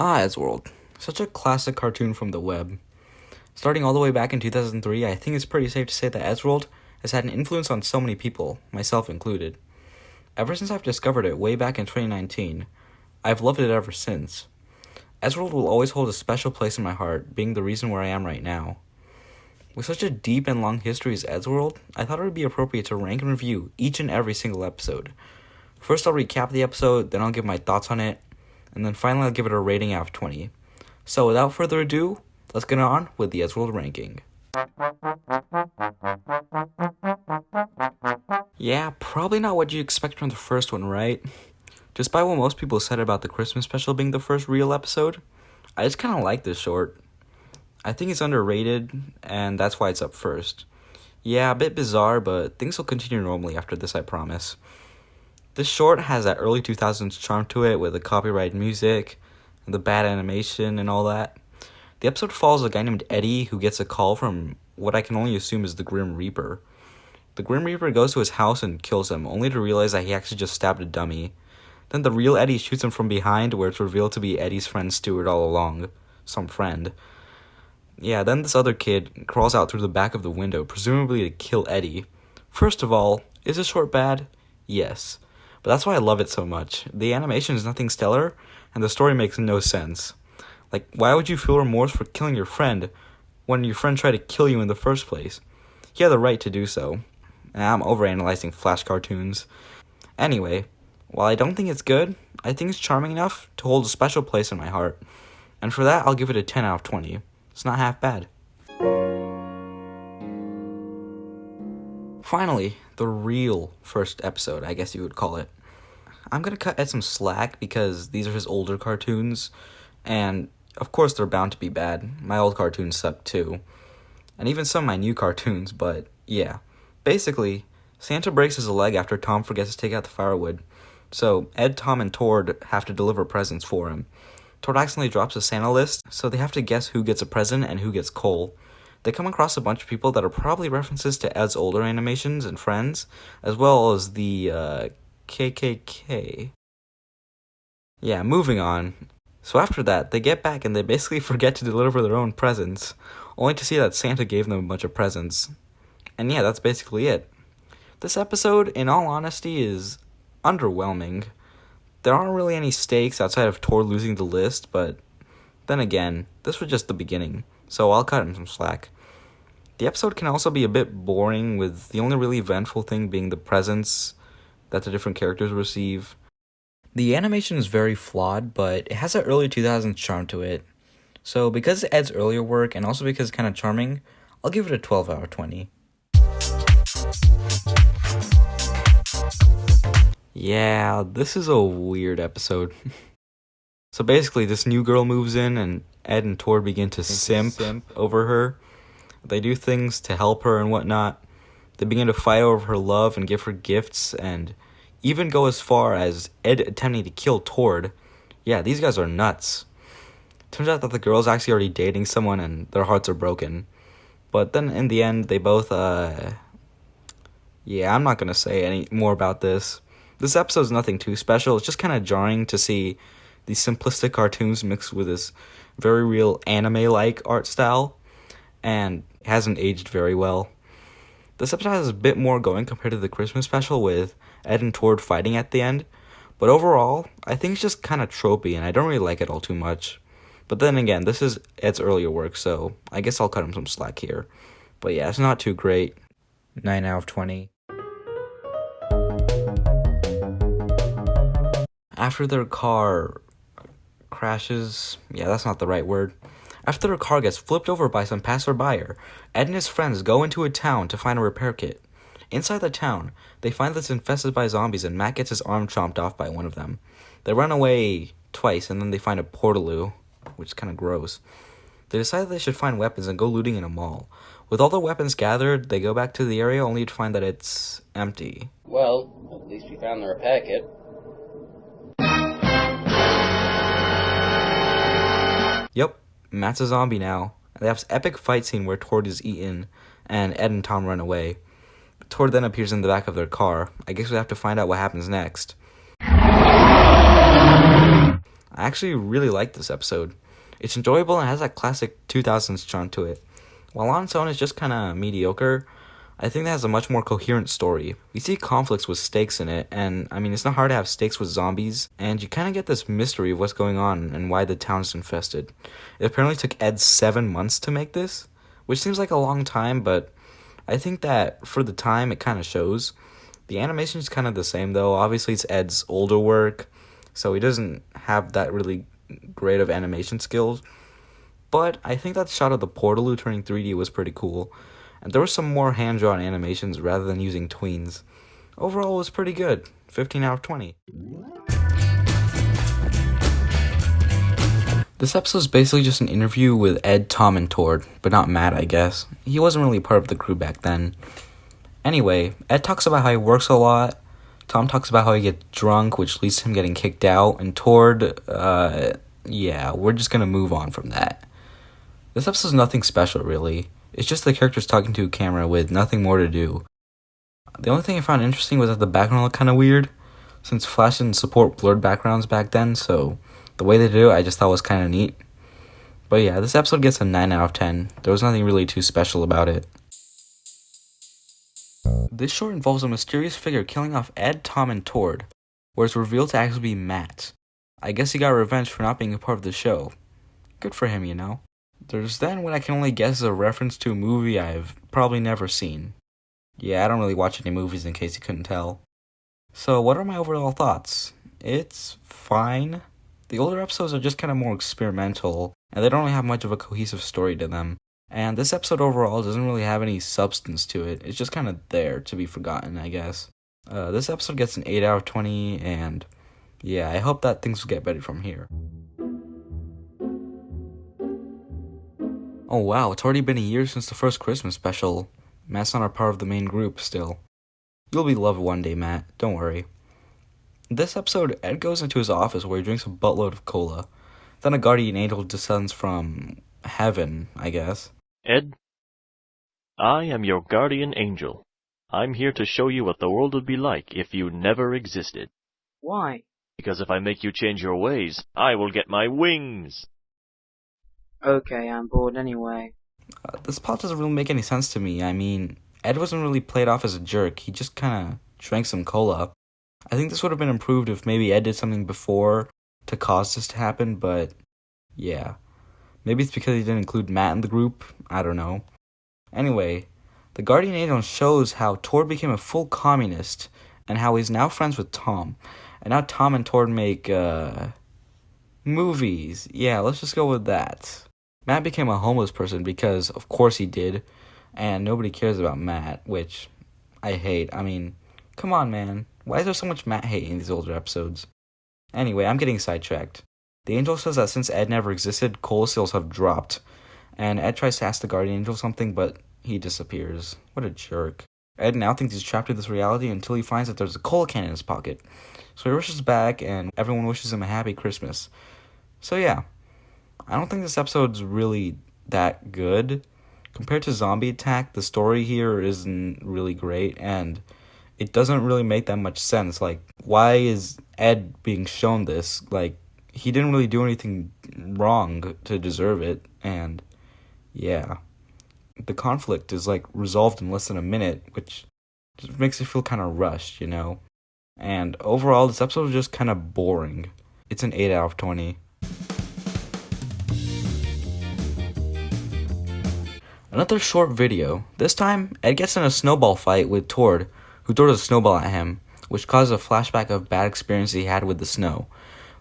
Ah, Eddsworld. Such a classic cartoon from the web. Starting all the way back in 2003, I think it's pretty safe to say that Eddsworld has had an influence on so many people, myself included. Ever since I've discovered it way back in 2019, I've loved it ever since. Eddsworld will always hold a special place in my heart, being the reason where I am right now. With such a deep and long history as Eddsworld, I thought it would be appropriate to rank and review each and every single episode. First, I'll recap the episode, then I'll give my thoughts on it, and then finally I'll give it a rating out of 20. So without further ado, let's get on with the Eddsworld ranking. Yeah, probably not what you expect from the first one, right? Despite what most people said about the Christmas special being the first real episode, I just kind of like this short. I think it's underrated, and that's why it's up first. Yeah, a bit bizarre, but things will continue normally after this, I promise. This short has that early 2000s charm to it with the copyright music, the bad animation, and all that. The episode follows a guy named Eddie who gets a call from what I can only assume is the Grim Reaper. The Grim Reaper goes to his house and kills him, only to realize that he actually just stabbed a dummy. Then the real Eddie shoots him from behind, where it's revealed to be Eddie's friend Stuart all along. Some friend. Yeah, then this other kid crawls out through the back of the window, presumably to kill Eddie. First of all, is this short bad? Yes. But that's why I love it so much. The animation is nothing stellar, and the story makes no sense. Like, why would you feel remorse for killing your friend when your friend tried to kill you in the first place? He had the right to do so. And I'm overanalyzing Flash cartoons. Anyway, while I don't think it's good, I think it's charming enough to hold a special place in my heart. And for that, I'll give it a 10 out of 20. It's not half bad. Finally, the real first episode, I guess you would call it. I'm gonna cut Ed some slack because these are his older cartoons, and of course they're bound to be bad. My old cartoons suck too, and even some of my new cartoons, but yeah. Basically, Santa breaks his leg after Tom forgets to take out the firewood, so Ed, Tom, and Tord have to deliver presents for him. Tord accidentally drops a Santa list, so they have to guess who gets a present and who gets coal. They come across a bunch of people that are probably references to Ed's older animations and friends, as well as the uh, KKK. Yeah, moving on. So after that, they get back and they basically forget to deliver their own presents, only to see that Santa gave them a bunch of presents. And yeah, that's basically it. This episode, in all honesty, is underwhelming. There aren't really any stakes outside of Tord losing the list, but then again, this was just the beginning, so I'll cut him some slack. The episode can also be a bit boring, with the only really eventful thing being the presents that the different characters receive. The animation is very flawed, but it has that early 2000s charm to it. So, because it adds earlier work and also because it's kind of charming, I'll give it a 12 out of 20. Yeah, this is a weird episode. so basically, this new girl moves in, and Ed and Tord begin to simp, simp over her. They do things to help her and whatnot. They begin to fight over her love and give her gifts, and even go as far as Ed attempting to kill Tord. Yeah, these guys are nuts. Turns out that the girl's actually already dating someone, and their hearts are broken. But then in the end, they both, uh. Yeah, I'm not gonna say any more about this. This episode is nothing too special. It's just kind of jarring to see these simplistic cartoons mixed with this very real anime like art style, and hasn't aged very well. This episode has a bit more going compared to the Christmas special with Ed and Tord fighting at the end, but overall, I think it's just kind of tropey and I don't really like it all too much. But then again, this is Ed's earlier work, so I guess I'll cut him some slack here. But yeah, it's not too great. 9 out of 20. After their car crashes, yeah, that's not the right word. After their car gets flipped over by some passerby, Ed and his friends go into a town to find a repair kit. Inside the town, they find that it's infested by zombies and Matt gets his arm chomped off by one of them. They run away twice and then they find a portaloo, which is kind of gross. They decide they should find weapons and go looting in a mall. With all the weapons gathered, they go back to the area only to find that it's empty. Well, at least we found the repair kit. Matt's a zombie now. They have this epic fight scene where Tord is eaten and Ed and Tom run away. Tord then appears in the back of their car. I guess we have to find out what happens next. I actually really like this episode. It's enjoyable and has that classic 2000s charm to it. While on its own it's just kind of mediocre, I think that has a much more coherent story. We see conflicts with stakes in it, and I mean, it's not hard to have stakes with zombies, and you kind of get this mystery of what's going on and why the town is infested. It apparently took Ed seven months to make this, which seems like a long time, but I think that for the time it kind of shows. The animation is kind of the same though. Obviously, it's Ed's older work, so he doesn't have that really great of animation skills. But I think that shot of the Portaloo turning 3D was pretty cool and there were some more hand drawn animations rather than using tweens. Overall, it was pretty good 15 out of 20. This episode is basically just an interview with Ed, Tom, and Tord, but not Matt, I guess. He wasn't really part of the crew back then. Anyway, Ed talks about how he works a lot. Tom talks about how he gets drunk, which leads to him getting kicked out. And Tord, uh, yeah, we're just gonna move on from that. This episode's nothing special, really. It's just the characters talking to a camera with nothing more to do. The only thing I found interesting was that the background looked kind of weird, since Flash didn't support blurred backgrounds back then, so the way they do it I just thought was kind of neat. But yeah, this episode gets a 9 out of 10. There was nothing really too special about it. This short involves a mysterious figure killing off Ed, Tom, and Tord, where it's revealed to actually be Matt. I guess he got revenge for not being a part of the show. Good for him, you know. There's then what I can only guess is a reference to a movie I've probably never seen. Yeah, I don't really watch any movies in case you couldn't tell. So, what are my overall thoughts? It's fine. The older episodes are just kind of more experimental, and they don't really have much of a cohesive story to them. And this episode overall doesn't really have any substance to it. It's just kind of there to be forgotten, I guess. Uh, this episode gets an 8 out of 20, and yeah, I hope that things will get better from here. Oh wow, it's already been a year since the first Christmas special. Matt's not a part of the main group still. You'll be loved one day, Matt. Don't worry. This episode, Ed goes into his office where he drinks a buttload of cola. Then a guardian angel descends from heaven, I guess. Ed, I am your guardian angel. I'm here to show you what the world would be like if you never existed. Why? Because if I make you change your ways, I will get my wings. Okay, I'm bored anyway. Uh, this plot doesn't really make any sense to me. I mean, Ed wasn't really played off as a jerk. He just kind of drank some cola. I think this would have been improved if maybe Ed did something before to cause this to happen, but yeah. Maybe it's because he didn't include Matt in the group. I don't know. Anyway, the Guardian Angel shows how Tord became a full communist and how he's now friends with Tom. And now Tom and Tord make uh movies. Yeah, let's just go with that. Matt became a homeless person because, of course, he did, and nobody cares about Matt, which I hate. I mean, come on, man. Why is there so much Matt hate in these older episodes? Anyway, I'm getting sidetracked. The angel says that since Ed never existed, coal sales have dropped, and Ed tries to ask the guardian angel something, but he disappears. What a jerk. Ed now thinks he's trapped in this reality until he finds that there's a coal can in his pocket. So he rushes back, and everyone wishes him a happy Christmas. So yeah, I don't think this episode's really that good. Compared to Zombie Attack, the story here isn't really great and it doesn't really make that much sense. Like, why is Ed being shown this? Like, he didn't really do anything wrong to deserve it, and yeah. The conflict is like resolved in less than a minute, which just makes it feel kind of rushed, you know? And overall, this episode is just kind of boring. It's an 8 out of 20. Another short video. This time, Ed gets in a snowball fight with Tord, who throws a snowball at him, which causes a flashback of bad experience he had with the snow.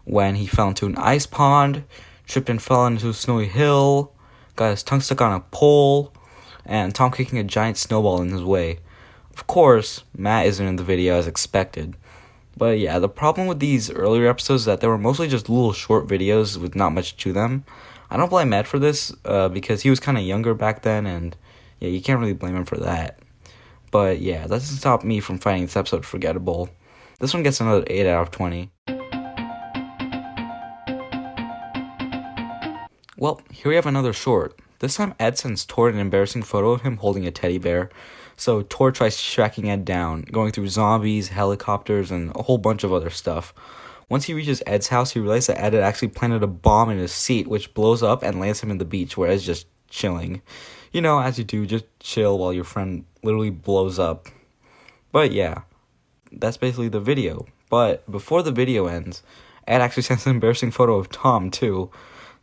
When he fell into an ice pond, tripped and fell into a snowy hill, got his tongue stuck on a pole, and Tom kicking a giant snowball in his way. Of course, Matt isn't in the video as expected. But yeah, the problem with these earlier episodes is that they were mostly just little short videos with not much to them. I don't blame Ed for this uh, because he was kind of younger back then, and yeah, you can't really blame him for that. But yeah, that doesn't stop me from finding this episode forgettable. This one gets another 8 out of 20. Well, here we have another short. This time, Ed sends Tord an embarrassing photo of him holding a teddy bear. So Tord tries tracking Ed down, going through zombies, helicopters, and a whole bunch of other stuff. Once he reaches Ed's house, he realizes that Ed had actually planted a bomb in his seat, which blows up and lands him in the beach, where Ed's just chilling. You know, as you do, just chill while your friend literally blows up. But yeah, that's basically the video. But before the video ends, Ed actually sends an embarrassing photo of Tom too.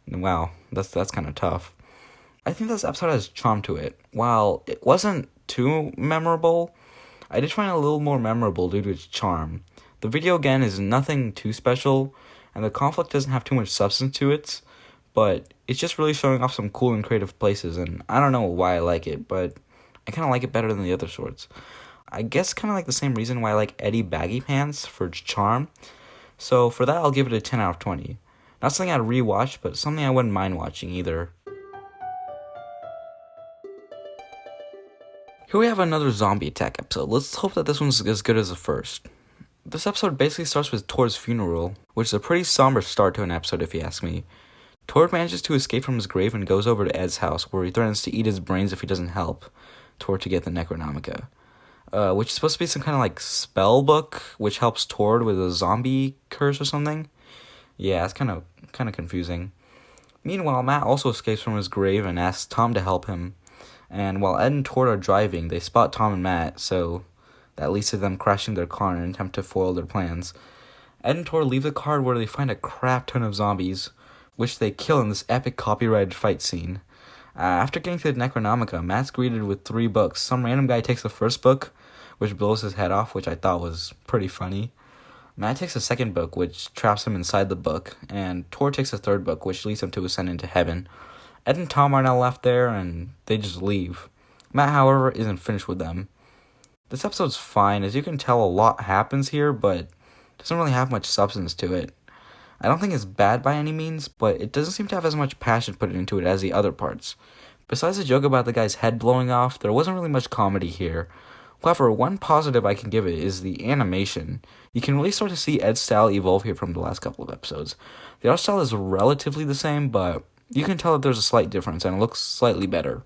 Wow, that's that's kind of tough. I think this episode has charm to it. While it wasn't too memorable, I did find it a little more memorable due to its charm. The video again is nothing too special, and the conflict doesn't have too much substance to it, but it's just really showing off some cool and creative places, and I don't know why I like it, but I kind of like it better than the other sorts. I guess kind of like the same reason why I like Eddie Baggy Pants for charm. So for that, I'll give it a 10 out of 20. Not something I'd rewatch, but something I wouldn't mind watching either. Here we have another zombie attack episode. Let's hope that this one's as good as the first. This episode basically starts with Tord's funeral, which is a pretty somber start to an episode if you ask me. Tord manages to escape from his grave and goes over to Ed's house, where he threatens to eat his brains if he doesn't help Tord to get the Necronomicon. Uh, which is supposed to be some kind of like spell book, which helps Tord with a zombie curse or something. Yeah, it's kind of kind of confusing. Meanwhile, Matt also escapes from his grave and asks Tom to help him. And while Ed and Tord are driving, they spot Tom and Matt, so that leads to them crashing their car in an attempt to foil their plans. Ed and Tord leave the car where they find a crap ton of zombies, which they kill in this epic copyrighted fight scene. Uh, after getting to the Necronomicon, Matt's greeted with three books. Some random guy takes the first book, which blows his head off, which I thought was pretty funny. Matt takes the second book, which traps him inside the book, and Tord takes the third book, which leads him to ascend into heaven. Ed and Tom are now left there, and they just leave. Matt, however, isn't finished with them. This episode's fine. As you can tell, a lot happens here, but doesn't really have much substance to it. I don't think it's bad by any means, but it doesn't seem to have as much passion put into it as the other parts. Besides the joke about the guy's head blowing off, there wasn't really much comedy here. However, one positive I can give it is the animation. You can really start to see Ed's style evolve here from the last couple of episodes. The art style is relatively the same, but you can tell that there's a slight difference and it looks slightly better.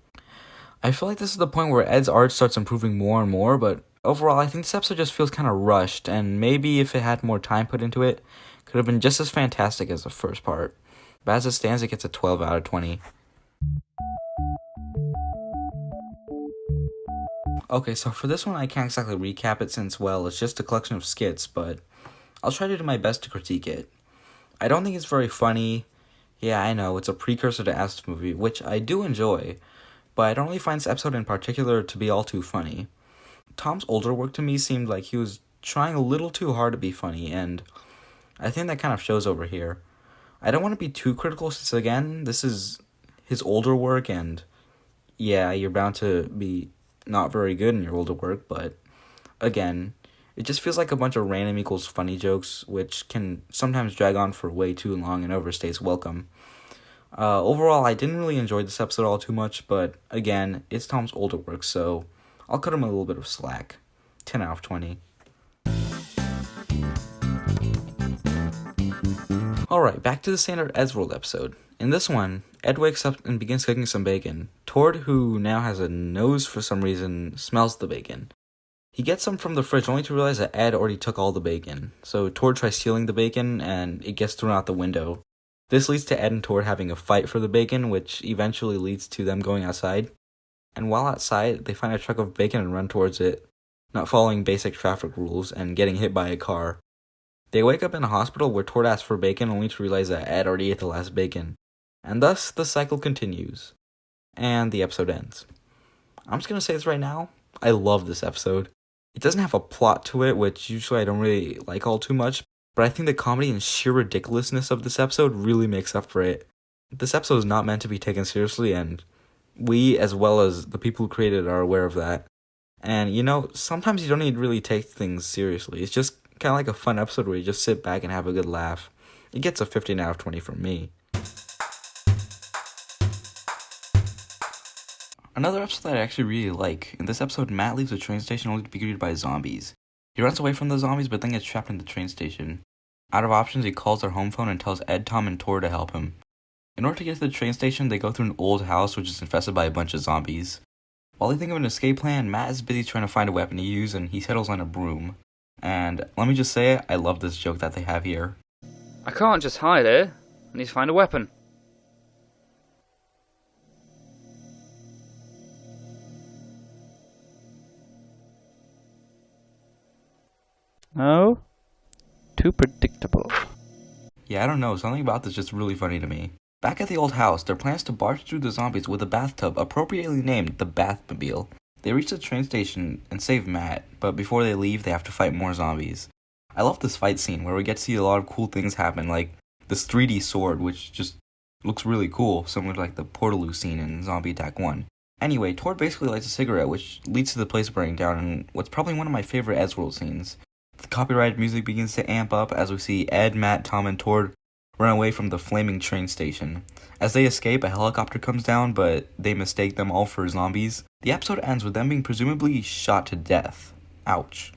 I feel like this is the point where Ed's art starts improving more and more, but overall, I think this episode just feels kind of rushed, and maybe if it had more time put into it, could have been just as fantastic as the first part. But as it stands, it gets a 12 out of 20. Okay, so for this one, I can't exactly recap it since, well, it's just a collection of skits, but I'll try to do my best to critique it. I don't think it's very funny. Yeah, I know, it's a precursor to As's movie, which I do enjoy, but I don't really find this episode in particular to be all too funny. Tom's older work to me seemed like he was trying a little too hard to be funny, and I think that kind of shows over here. I don't want to be too critical since, again, this is his older work, and yeah, you're bound to be not very good in your older work, but again, it just feels like a bunch of random equals funny jokes, which can sometimes drag on for way too long and overstays welcome. Uh, overall, I didn't really enjoy this episode all too much, but again, it's Tom's older work, so I'll cut him a little bit of slack. 10 out of 20. Alright, back to the standard Eddsworld episode. In this one, Ed wakes up and begins cooking some bacon. Tord, who now has a nose for some reason, smells the bacon. He gets some from the fridge only to realize that Ed already took all the bacon. So Tord tries stealing the bacon and it gets thrown out the window. This leads to Ed and Tord having a fight for the bacon, which eventually leads to them going outside. And while outside, they find a truck of bacon and run towards it, not following basic traffic rules and getting hit by a car. They wake up in a hospital where Tord asks for bacon only to realize that Ed already ate the last bacon. And thus, the cycle continues. And the episode ends. I'm just gonna say this right now. I love this episode. It doesn't have a plot to it, which usually I don't really like all too much, but I think the comedy and sheer ridiculousness of this episode really makes up for it. This episode is not meant to be taken seriously, and we, as well as the people who created it, are aware of that. And you know, sometimes you don't need to really take things seriously. It's just kind of like a fun episode where you just sit back and have a good laugh. It gets a 15 out of 20 from me. Another episode that I actually really like. In this episode, Matt leaves the train station only to be greeted by zombies. He runs away from the zombies but then gets trapped in the train station. Out of options, he calls their home phone and tells Ed, Tom, and Tord to help him. In order to get to the train station, they go through an old house which is infested by a bunch of zombies. While they think of an escape plan, Matt is busy trying to find a weapon to use and he settles on a broom. And let me just say, I love this joke that they have here. I can't just hide here. I need to find a weapon. No? Too predictable. Yeah, I don't know, something about this is just really funny to me. Back at the old house, their plans to barge through the zombies with a bathtub appropriately named the Bathmobile. They reach the train station and save Matt, but before they leave, they have to fight more zombies. I love this fight scene where we get to see a lot of cool things happen, like this 3D sword, which just looks really cool, similar to like the Portaloo scene in Zombie Attack 1. Anyway, Tord basically lights a cigarette, which leads to the place burning down in what's probably one of my favorite Eddsworld scenes. The copyrighted music begins to amp up as we see Ed, Matt, Tom, and Tord run away from the flaming train station. As they escape, a helicopter comes down, but they mistake them all for zombies. The episode ends with them being presumably shot to death. Ouch.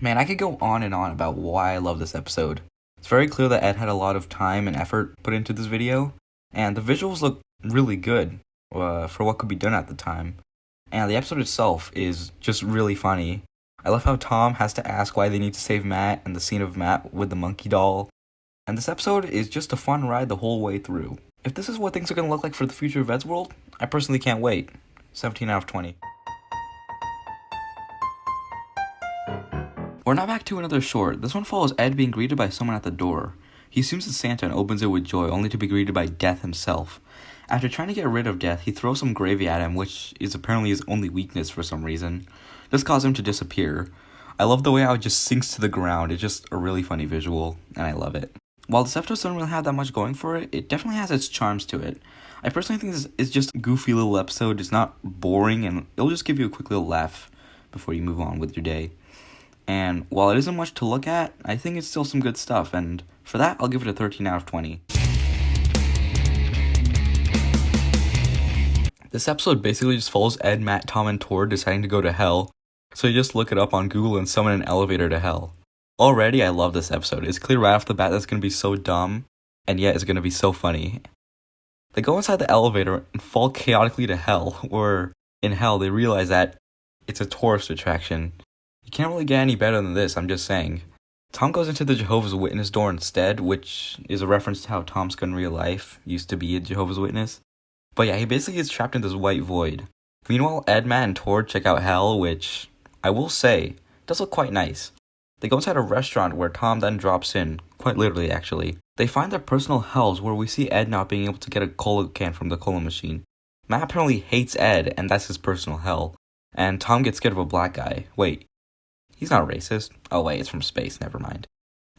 Man, I could go on and on about why I love this episode. It's very clear that Ed had a lot of time and effort put into this video, and the visuals look really good uh, for what could be done at the time. And the episode itself is just really funny. I love how Tom has to ask why they need to save Matt and the scene of Matt with the monkey doll. And this episode is just a fun ride the whole way through. If this is what things are going to look like for the future of Eddsworld, I personally can't wait. 17 out of 20. We're now back to another short. This one follows Ed being greeted by someone at the door. He assumes it's Santa and opens it with joy, only to be greeted by Death himself. After trying to get rid of Death, he throws some gravy at him, which is apparently his only weakness for some reason. This causes him to disappear. I love the way how it just sinks to the ground. It's just a really funny visual, and I love it. While episode doesn't really have that much going for it, it definitely has its charms to it. I personally think this is just a goofy little episode. It's not boring, and it'll just give you a quick little laugh before you move on with your day. And while it isn't much to look at, I think it's still some good stuff, and for that, I'll give it a 13 out of 20. This episode basically just follows Ed, Matt, Tom, and Tord deciding to go to hell, so you just look it up on Google and summon an elevator to hell. Already, I love this episode. It's clear right off the bat that's gonna be so dumb, and yet it's gonna be so funny. They go inside the elevator and fall chaotically to hell, where in hell they realize that it's a tourist attraction. You can't really get any better than this, I'm just saying. Tom goes into the Jehovah's Witness door instead, which is a reference to how Tom Scott in real life used to be a Jehovah's Witness. But yeah, he basically gets trapped in this white void. Meanwhile, Edma and Tord check out Hell, which I will say does look quite nice. They go inside a restaurant where Tom then drops in, quite literally actually. They find their personal hells where we see Ed not being able to get a cola can from the cola machine. Matt apparently hates Ed, and that's his personal hell. And Tom gets scared of a black guy. Wait, He's not racist. Oh wait, it's from space, never mind.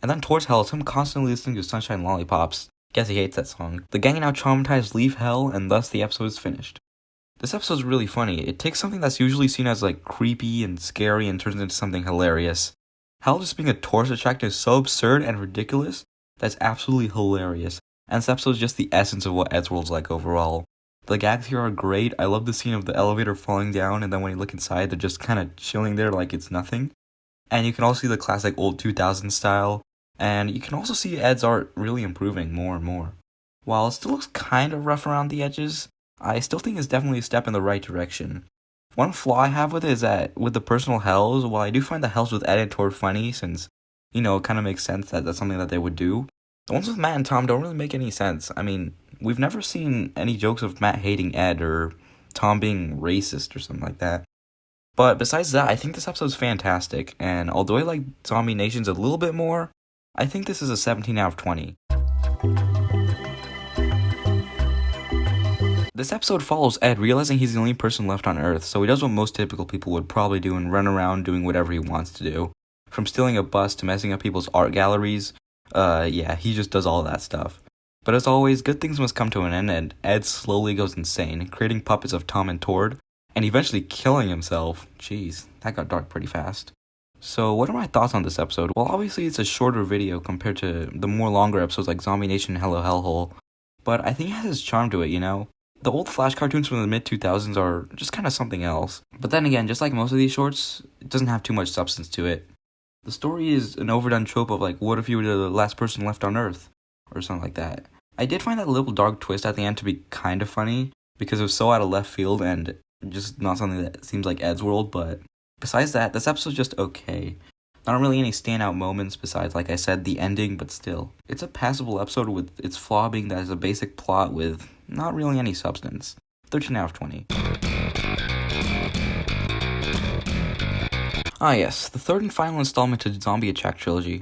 And then Tord's hell, it's him constantly listening to Sunshine Lollipops. Guess he hates that song. The gang now traumatized leave hell, and thus the episode is finished. This episode's really funny. It takes something that's usually seen as like creepy and scary and turns into something hilarious. Hell just being a tourist attraction is so absurd and ridiculous that's absolutely hilarious. And this episode is just the essence of what Eddsworld's like overall. The gags here are great. I love the scene of the elevator falling down, and then when you look inside, they're just kind of chilling there like it's nothing. And you can also see the classic old 2000 style, and you can also see Ed's art really improving more and more. While it still looks kind of rough around the edges, I still think it's definitely a step in the right direction. One flaw I have with it is that with the personal hells, while I do find the hells with Ed and Tord funny, since, you know, it kind of makes sense that that's something that they would do, the ones with Matt and Tom don't really make any sense. I mean, we've never seen any jokes of Matt hating Ed or Tom being racist or something like that. But besides that, I think this episode's fantastic, and although I like Zombie Nations a little bit more, I think this is a 17 out of 20. This episode follows Ed realizing he's the only person left on Earth, so he does what most typical people would probably do and run around doing whatever he wants to do. From stealing a bus to messing up people's art galleries, uh, yeah, he just does all that stuff. But as always, good things must come to an end, and Ed slowly goes insane, creating puppets of Tom and Tord, and eventually killing himself. Jeez, that got dark pretty fast. So, what are my thoughts on this episode? Well, obviously, it's a shorter video compared to the more longer episodes like Zombie Nation and Hello Hellhole, but I think it has its charm to it, you know? The old Flash cartoons from the mid 2000s are just kind of something else. But then again, just like most of these shorts, it doesn't have too much substance to it. The story is an overdone trope of like, what if you were the last person left on Earth? Or something like that. I did find that little dark twist at the end to be kind of funny because it was so out of left field and just not something that seems like Eddsworld, but besides that, this episode's just okay. Not really any standout moments besides, like I said, the ending, but still. It's a passable episode with its flaw being that it's a basic plot with not really any substance. 13 out of 20. Ah, yes, the third and final installment to the Zombie Attack trilogy.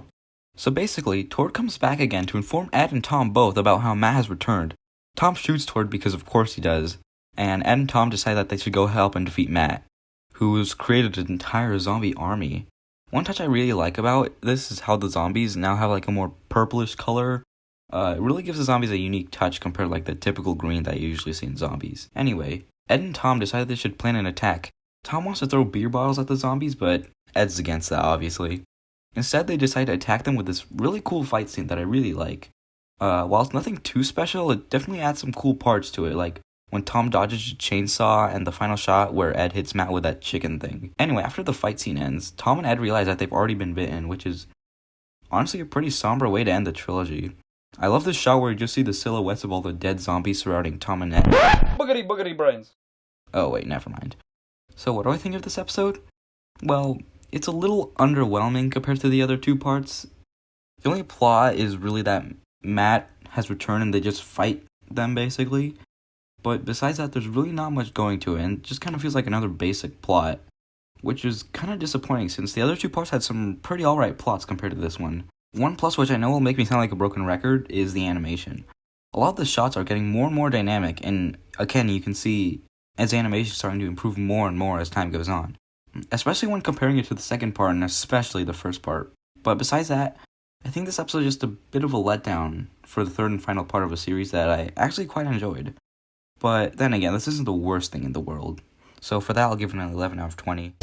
So basically, Tord comes back again to inform Ed and Tom both about how Matt has returned. Tom shoots Tord because of course he does, and Ed and Tom decide that they should go help and defeat Matt, who's created an entire zombie army. One touch I really like about this is how the zombies now have like a more purplish color. Uh, it really gives the zombies a unique touch compared to like the typical green that you usually see in zombies. Anyway, Ed and Tom decide they should plan an attack. Tom wants to throw beer bottles at the zombies, but Ed's against that, obviously. Instead, they decide to attack them with this really cool fight scene that I really like. Uh, while it's nothing too special, it definitely adds some cool parts to it, like when Tom dodges a chainsaw and the final shot where Ed hits Matt with that chicken thing. Anyway, after the fight scene ends, Tom and Ed realize that they've already been bitten, which is honestly a pretty somber way to end the trilogy. I love this shot where you just see the silhouettes of all the dead zombies surrounding Tom and Ed. Boogity boogity brains. Oh, wait, never mind. So, what do I think of this episode? Well, it's a little underwhelming compared to the other two parts. The only plot is really that Matt has returned and they just fight them, basically. But besides that, there's really not much going to it, and it just kind of feels like another basic plot. Which is kind of disappointing since the other two parts had some pretty alright plots compared to this one. One plus, which I know will make me sound like a broken record, is the animation. A lot of the shots are getting more and more dynamic, and again, you can see as animation is starting to improve more and more as time goes on. Especially when comparing it to the second part, and especially the first part. But besides that, I think this episode is just a bit of a letdown for the third and final part of a series that I actually quite enjoyed. But then again, this isn't the worst thing in the world. So for that, I'll give it an 11 out of 20.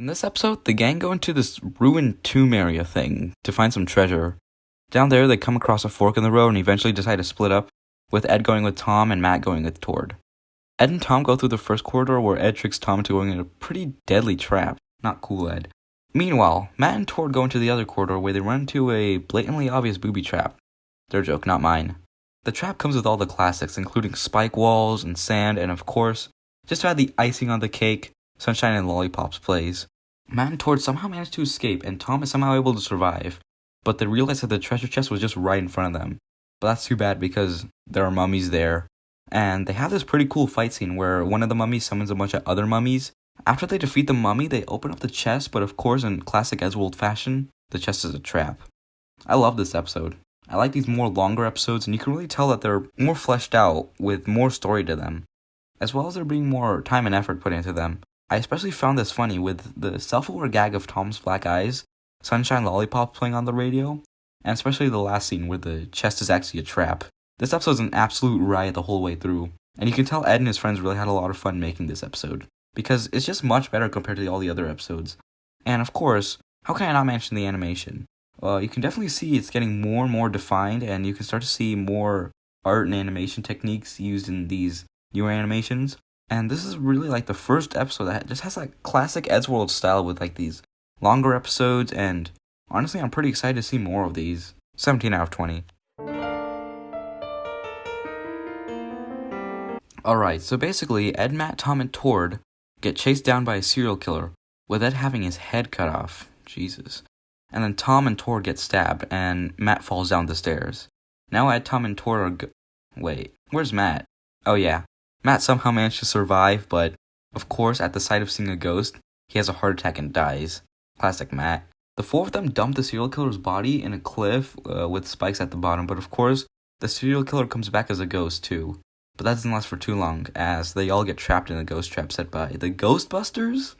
In this episode, the gang go into this ruined tomb area thing to find some treasure. Down there, they come across a fork in the road and eventually decide to split up, with Ed going with Tom and Matt going with Tord. Ed and Tom go through the first corridor where Ed tricks Tom into going in a pretty deadly trap. Not cool, Ed. Meanwhile, Matt and Tord go into the other corridor where they run into a blatantly obvious booby trap. Their joke, not mine. The trap comes with all the classics, including spike walls and sand, and of course, just to add the icing on the cake, Sunshine and Lollipops plays. Matt and Tord somehow manage to escape, and Tom is somehow able to survive, but they realize that the treasure chest was just right in front of them. But that's too bad because there are mummies there, and they have this pretty cool fight scene where one of the mummies summons a bunch of other mummies. After they defeat the mummy, they open up the chest, but of course, in classic Eddsworld fashion, the chest is a trap. I love this episode. I like these more longer episodes, and you can really tell that they're more fleshed out with more story to them, as well as there being more time and effort put into them. I especially found this funny with the self aware gag of Tom's black eyes, Sunshine Lollipop playing on the radio, and especially the last scene where the chest is actually a trap. This episode is an absolute riot the whole way through, and you can tell Ed and his friends really had a lot of fun making this episode, because it's just much better compared to all the other episodes. And of course, how can I not mention the animation? Uh, you can definitely see it's getting more and more defined, and you can start to see more art and animation techniques used in these newer animations. And this is really like the first episode that just has like classic Eddsworld style with like these longer episodes, and honestly, I'm pretty excited to see more of these. 17 out of 20. Alright, so basically, Ed, Matt, Tom, and Tord get chased down by a serial killer, with Ed having his head cut off. Jesus. And then Tom and Tord get stabbed, and Matt falls down the stairs. Now Ed, Tom, and Tord are. Wait, where's Matt? Oh, yeah. Matt somehow managed to survive, but of course, at the sight of seeing a ghost, he has a heart attack and dies. Classic Matt. The four of them dump the serial killer's body in a cliff uh, with spikes at the bottom, but of course, the serial killer comes back as a ghost too. But that doesn't last for too long, as they all get trapped in a ghost trap set by the Ghostbusters?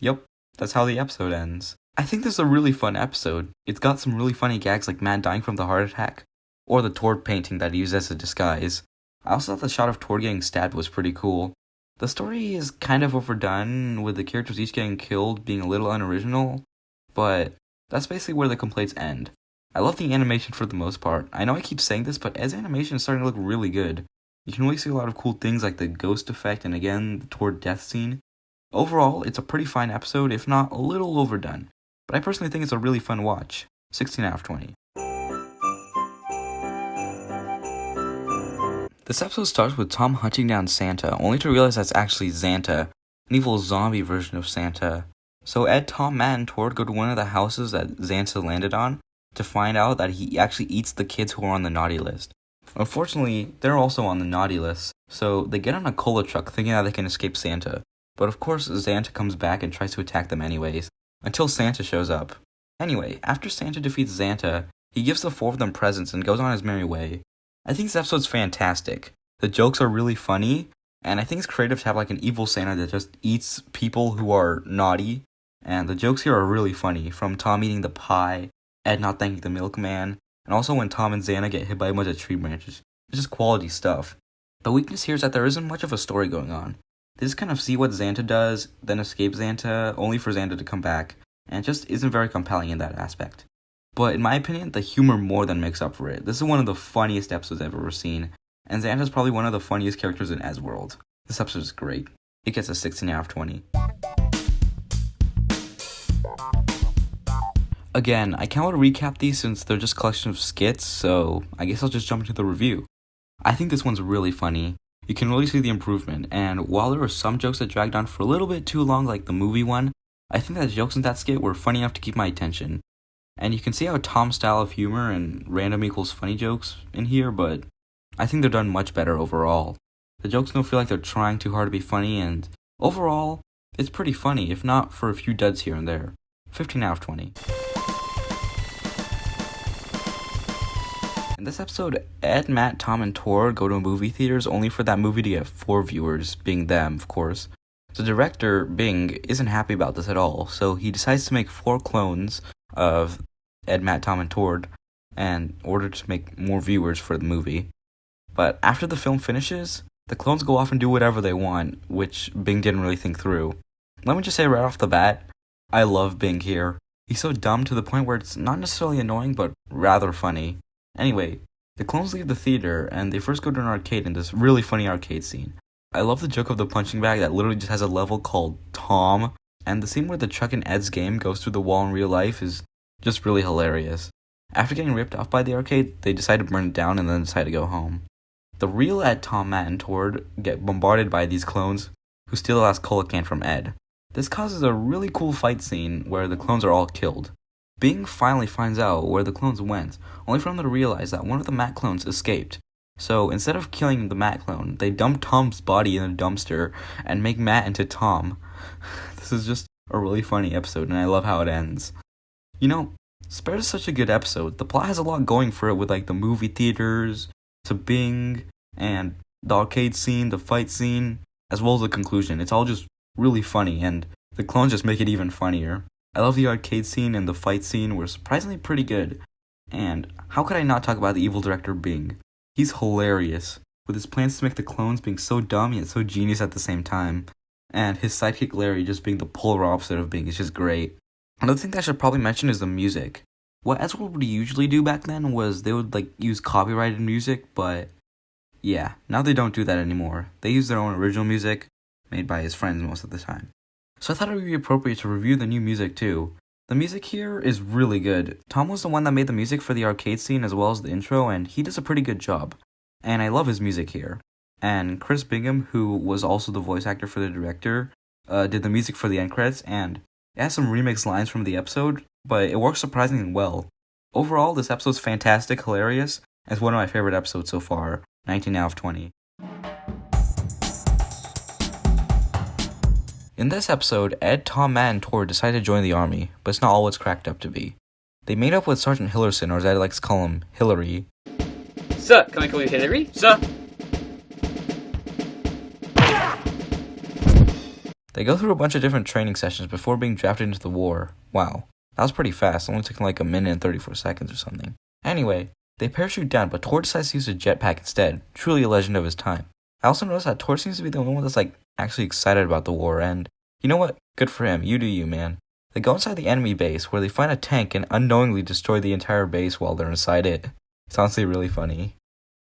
Yep, that's how the episode ends. I think this is a really fun episode. It's got some really funny gags like Matt dying from the heart attack, or the Tord painting that he uses as a disguise. I also thought the shot of Tord getting stabbed was pretty cool. The story is kind of overdone, with the characters each getting killed being a little unoriginal, but that's basically where the complaints end. I love the animation for the most part. I know I keep saying this, but as animation is starting to look really good. You can really see a lot of cool things like the ghost effect and again the Tord death scene. Overall, it's a pretty fine episode, if not a little overdone, but I personally think it's a really fun watch. 16 out of 20. This episode starts with Tom hunting down Santa, only to realize that's actually Xanta, an evil zombie version of Xanta. So Ed, Tom, Matt, and Tord go to one of the houses that Xanta landed on to find out that he actually eats the kids who are on the naughty list. Unfortunately, they're also on the naughty list, so they get on a cola truck thinking that they can escape Xanta. But of course, Santa comes back and tries to attack them anyways, until Santa shows up. Anyway, after Xanta defeats Santa, he gives the four of them presents and goes on his merry way. I think this episode's fantastic. The jokes are really funny, and I think it's creative to have like an evil Santa that just eats people who are naughty. And the jokes here are really funny, from Tom eating the pie, Ed not thanking the milkman, and also when Tom and Xanta get hit by a bunch of tree branches. It's just quality stuff. The weakness here is that there isn't much of a story going on. They just kind of see what Xanta does, then escape Xanta, only for Xanta to come back, and it just isn't very compelling in that aspect. But in my opinion, the humor more than makes up for it. This is one of the funniest episodes I've ever seen, and Xanta's probably one of the funniest characters in World. This episode is great. It gets a 16 out of 20. Again, I can't to recap these since they're just collection of skits, so I guess I'll just jump into the review. I think this one's really funny. You can really see the improvement, and while there were some jokes that dragged on for a little bit too long, like the movie one, I think that jokes in that skit were funny enough to keep my attention. And you can see how Tom's style of humor and random equals funny jokes in here, but I think they're done much better overall. The jokes don't feel like they're trying too hard to be funny, and overall, it's pretty funny, if not for a few duds here and there. 15 out of 20. In this episode, Ed, Matt, Tom, and Tord go to movie theaters only for that movie to get four viewers, being them, of course. The director, Bing, isn't happy about this at all, so he decides to make four clones of Ed, Matt, Tom, and Tord in order to make more viewers for the movie. But after the film finishes, the clones go off and do whatever they want, which Bing didn't really think through. Let me just say right off the bat, I love Bing here. He's so dumb to the point where it's not necessarily annoying, but rather funny. Anyway, the clones leave the theater and they first go to an arcade in this really funny arcade scene. I love the joke of the punching bag that literally just has a level called Tom, and the scene where the Chuck and Ed's game goes through the wall in real life is just really hilarious. After getting ripped off by the arcade, they decide to burn it down and then decide to go home. The real Ed, Tom, Matt, and Tord get bombarded by these clones who steal the last cola can from Ed. This causes a really cool fight scene where the clones are all killed. Bing finally finds out where the clones went, only for them to realize that one of the Matt clones escaped. So instead of killing the Matt clone, they dump Tom's body in a dumpster and make Matt into Tom. This is just a really funny episode, and I love how it ends. You know, Spares is such a good episode. The plot has a lot going for it with like the movie theaters, to Bing, and the arcade scene, the fight scene, as well as the conclusion. It's all just really funny, and the clones just make it even funnier. I love the arcade scene and the fight scene were surprisingly pretty good. And how could I not talk about the evil director Bing? He's hilarious, with his plans to make the clones being so dumb yet so genius at the same time. And his sidekick Larry just being the polar opposite of Bing is just great. Another thing that I should probably mention is the music. What Eddsworld would usually do back then was they would like use copyrighted music, but yeah, now they don't do that anymore. They use their own original music, made by his friends most of the time. So I thought it would be appropriate to review the new music too. The music here is really good. Tom was the one that made the music for the arcade scene as well as the intro, and he does a pretty good job. And I love his music here. And Chris Bingham, who was also the voice actor for the director, uh, did the music for the end credits, and it has some remix lines from the episode, but it works surprisingly well. Overall, this episode's fantastic, hilarious, and it's one of my favorite episodes so far, 19 out of 20. In this episode, Ed, Tom, Matt, and Tord decide to join the army, but it's not all it's cracked up to be. They meet up with Sergeant Hillerson, or as I like to call him, Hillary. Sir, can I call you Hillary? Sir? They go through a bunch of different training sessions before being drafted into the war. Wow, that was pretty fast, only took like a minute and 34 seconds or something. Anyway, they parachute down, but Tord decides to use a jetpack instead, truly a legend of his time. I also noticed that Tord seems to be the only one that's like actually excited about the war, and you know what? Good for him. You do you, man. They go inside the enemy base where they find a tank and unknowingly destroy the entire base while they're inside it. It's honestly really funny.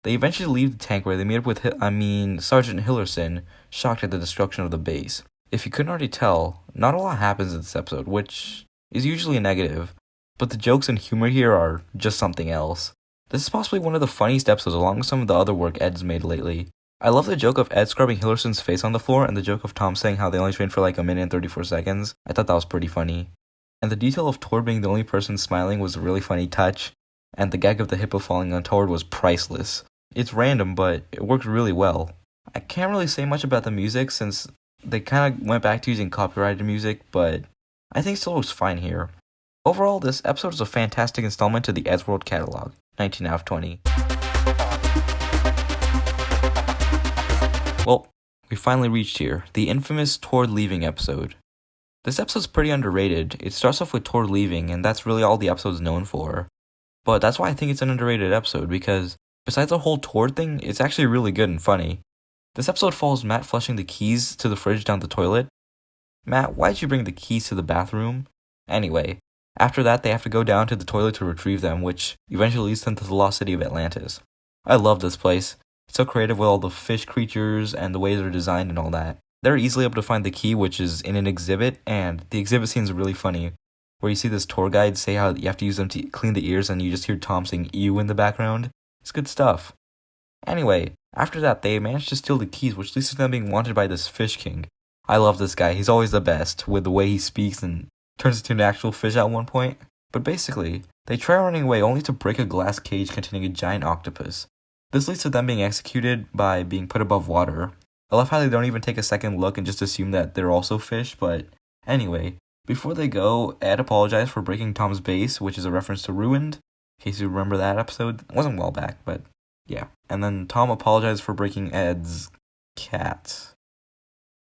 They eventually leave the tank where they meet up with, I mean, Sergeant Hillerson, shocked at the destruction of the base. If you couldn't already tell, not a lot happens in this episode, which is usually a negative, but the jokes and humor here are just something else. This is possibly one of the funniest episodes along with some of the other work Ed's made lately. I love the joke of Ed scrubbing Hillerson's face on the floor and the joke of Tom saying how they only trained for like a minute and 34 seconds. I thought that was pretty funny. And the detail of Tord being the only person smiling was a really funny touch, and the gag of the hippo falling on Tord was priceless. It's random, but it worked really well. I can't really say much about the music since they kind of went back to using copyrighted music, but I think it still looks fine here. Overall, this episode is a fantastic installment to the Eddsworld catalog. 19 out of 20. Well, we finally reached here, the infamous Tord leaving episode. This episode's pretty underrated. It starts off with Tord leaving, and that's really all the episode's known for. But that's why I think it's an underrated episode, because besides the whole Tord thing, it's actually really good and funny. This episode follows Matt flushing the keys to the fridge down the toilet. Matt, why'd you bring the keys to the bathroom? Anyway, after that, they have to go down to the toilet to retrieve them, which eventually leads them to the lost city of Atlantis. I love this place. It's so creative with all the fish creatures and the way they're designed and all that. They're easily able to find the key, which is in an exhibit, and the exhibit scene is really funny, where you see this tour guide say how you have to use them to clean the ears, and you just hear Tom saying "ew" in the background. It's good stuff. Anyway, after that, they manage to steal the keys, which leads to them being wanted by this fish king. I love this guy. He's always the best with the way he speaks and turns into an actual fish at one point. But basically, they try running away only to break a glass cage containing a giant octopus. This leads to them being executed by being put above water. I love how they don't even take a second look and just assume that they're also fish, but anyway, before they go, Ed apologized for breaking Tom's base, which is a reference to Ruined, in case you remember that episode. It wasn't well back, but yeah. And then Tom apologized for breaking Ed's cat.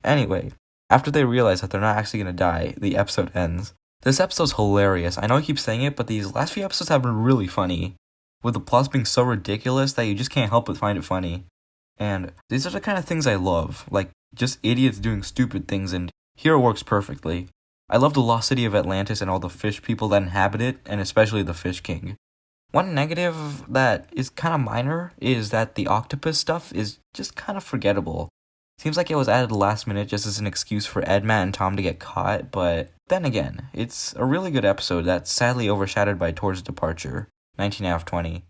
Anyway, after they realize that they're not actually gonna die, the episode ends. This episode's hilarious. I know I keep saying it, but these last few episodes have been really funny with the plots being so ridiculous that you just can't help but find it funny. And these are the kind of things I love, like just idiots doing stupid things, and here it works perfectly. I love the lost city of Atlantis and all the fish people that inhabit it, and especially the Fish King. One negative that is kind of minor is that the octopus stuff is just kind of forgettable. Seems like it was added last minute just as an excuse for Ed, Matt and Tom to get caught, but then again, it's a really good episode that's sadly overshadowed by Tord's departure. 19 out of 20.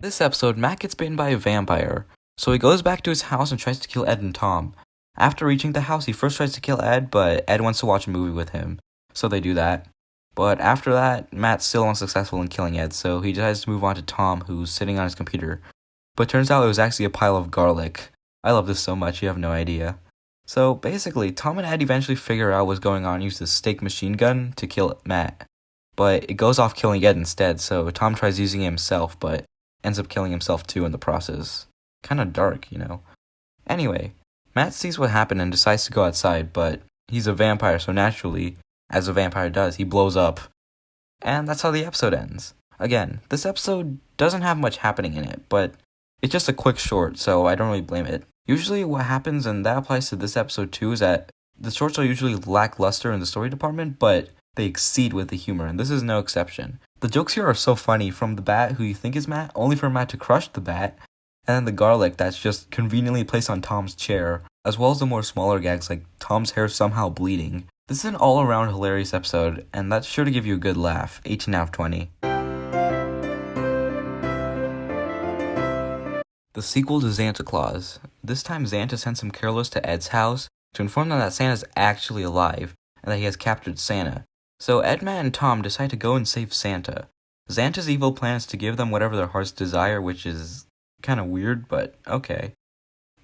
This episode, Matt gets bitten by a vampire, so he goes back to his house and tries to kill Ed and Tom. After reaching the house, he first tries to kill Ed, but Ed wants to watch a movie with him, so they do that. But after that, Matt's still unsuccessful in killing Ed, so he decides to move on to Tom, who's sitting on his computer. But turns out it was actually a pile of garlic. I love this so much, you have no idea. So basically, Tom and Ed eventually figure out what's going on use the steak machine gun to kill Matt. But it goes off killing Ed instead, so Tom tries using it himself, but ends up killing himself too in the process. Kinda dark, you know. Anyway, Matt sees what happened and decides to go outside, but he's a vampire, so naturally, as a vampire does, he blows up. And that's how the episode ends. Again, this episode doesn't have much happening in it, but it's just a quick short, so I don't really blame it. Usually, what happens, and that applies to this episode too, is that the shorts are usually lackluster in the story department, but they exceed with the humor, and this is no exception. The jokes here are so funny from the bat who you think is Matt, only for Matt to crush the bat, and then the garlic that's just conveniently placed on Tom's chair, as well as the more smaller gags like Tom's hair somehow bleeding. This is an all around hilarious episode, and that's sure to give you a good laugh. 18 out of 20. The sequel to Santa Claus. This time, Xanta sends some careless to Ed's house to inform them that Xanta's actually alive and that he has captured Santa. So Ed, Matt and Tom decide to go and save Santa. Xanta's evil plan is to give them whatever their hearts desire, which is kind of weird, but okay.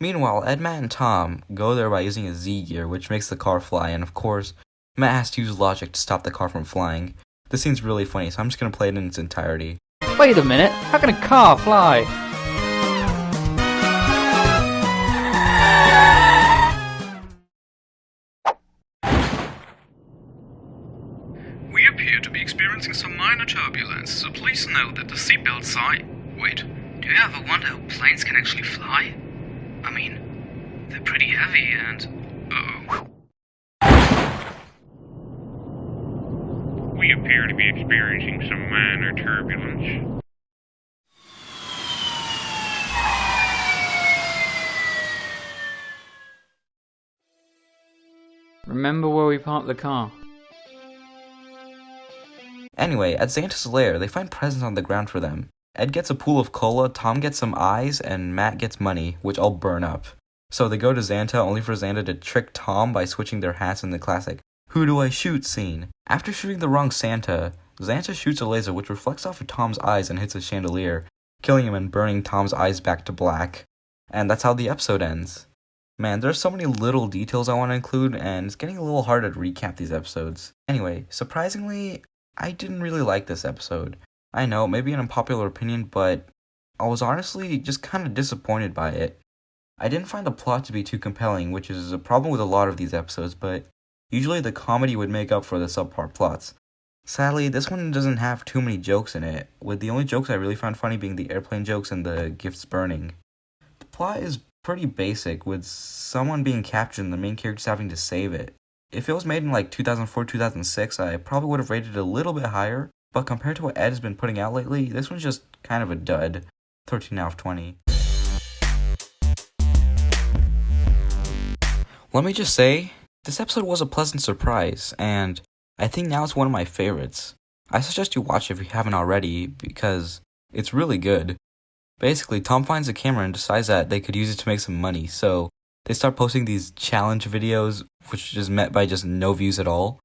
Meanwhile, Ed, Matt and Tom go there by using a Z gear, which makes the car fly, and of course, Matt has to use logic to stop the car from flying. This scene's really funny, so I'm just gonna play it in its entirety. Wait a minute, how can a car fly? We appear to be experiencing some minor turbulence, so please note that the seatbelt sign. Wait, Do you ever wonder how planes can actually fly? I mean, they're pretty heavy and. uh oh. We appear to be experiencing some minor turbulence. Remember where we parked the car? Anyway, at Santa's lair, they find presents on the ground for them. Ed gets a pool of cola, Tom gets some eyes, and Matt gets money, which all burn up. So they go to Xanta only for Xanta to trick Tom by switching their hats in the classic Who Do I Shoot scene. After shooting the wrong Santa, Xanta shoots a laser which reflects off of Tom's eyes and hits a chandelier, killing him and burning Tom's eyes back to black. And that's how the episode ends. Man, there's so many little details I want to include, and it's getting a little hard to recap these episodes. Anyway, surprisingly, I didn't really like this episode. I know, maybe an unpopular opinion, but I was honestly just kind of disappointed by it. I didn't find the plot to be too compelling, which is a problem with a lot of these episodes, but usually the comedy would make up for the subpar plots. Sadly, this one doesn't have too many jokes in it, with the only jokes I really found funny being the airplane jokes and the gifts burning. The plot is pretty basic, with someone being captured and the main characters having to save it. If it was made in like 2004 2006, I probably would have rated it a little bit higher, but compared to what Ed has been putting out lately, this one's just kind of a dud. 13 out of 20. Let me just say, this episode was a pleasant surprise, and I think now it's one of my favorites. I suggest you watch if you haven't already, because it's really good. Basically, Tom finds a camera and decides that they could use it to make some money, so they start posting these challenge videos, which is met by just no views at all.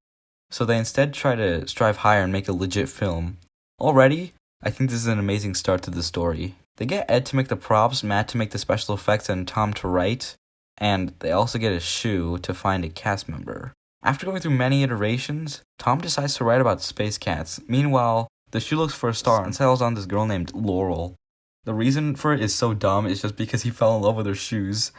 So they instead try to strive higher and make a legit film. Already, I think this is an amazing start to the story. They get Ed to make the props, Matt to make the special effects, and Tom to write, and they also get a shoe to find a cast member. After going through many iterations, Tom decides to write about space cats. Meanwhile, the shoe looks for a star and settles on this girl named Laurel. The reason for it is so dumb, it's just because he fell in love with her shoes.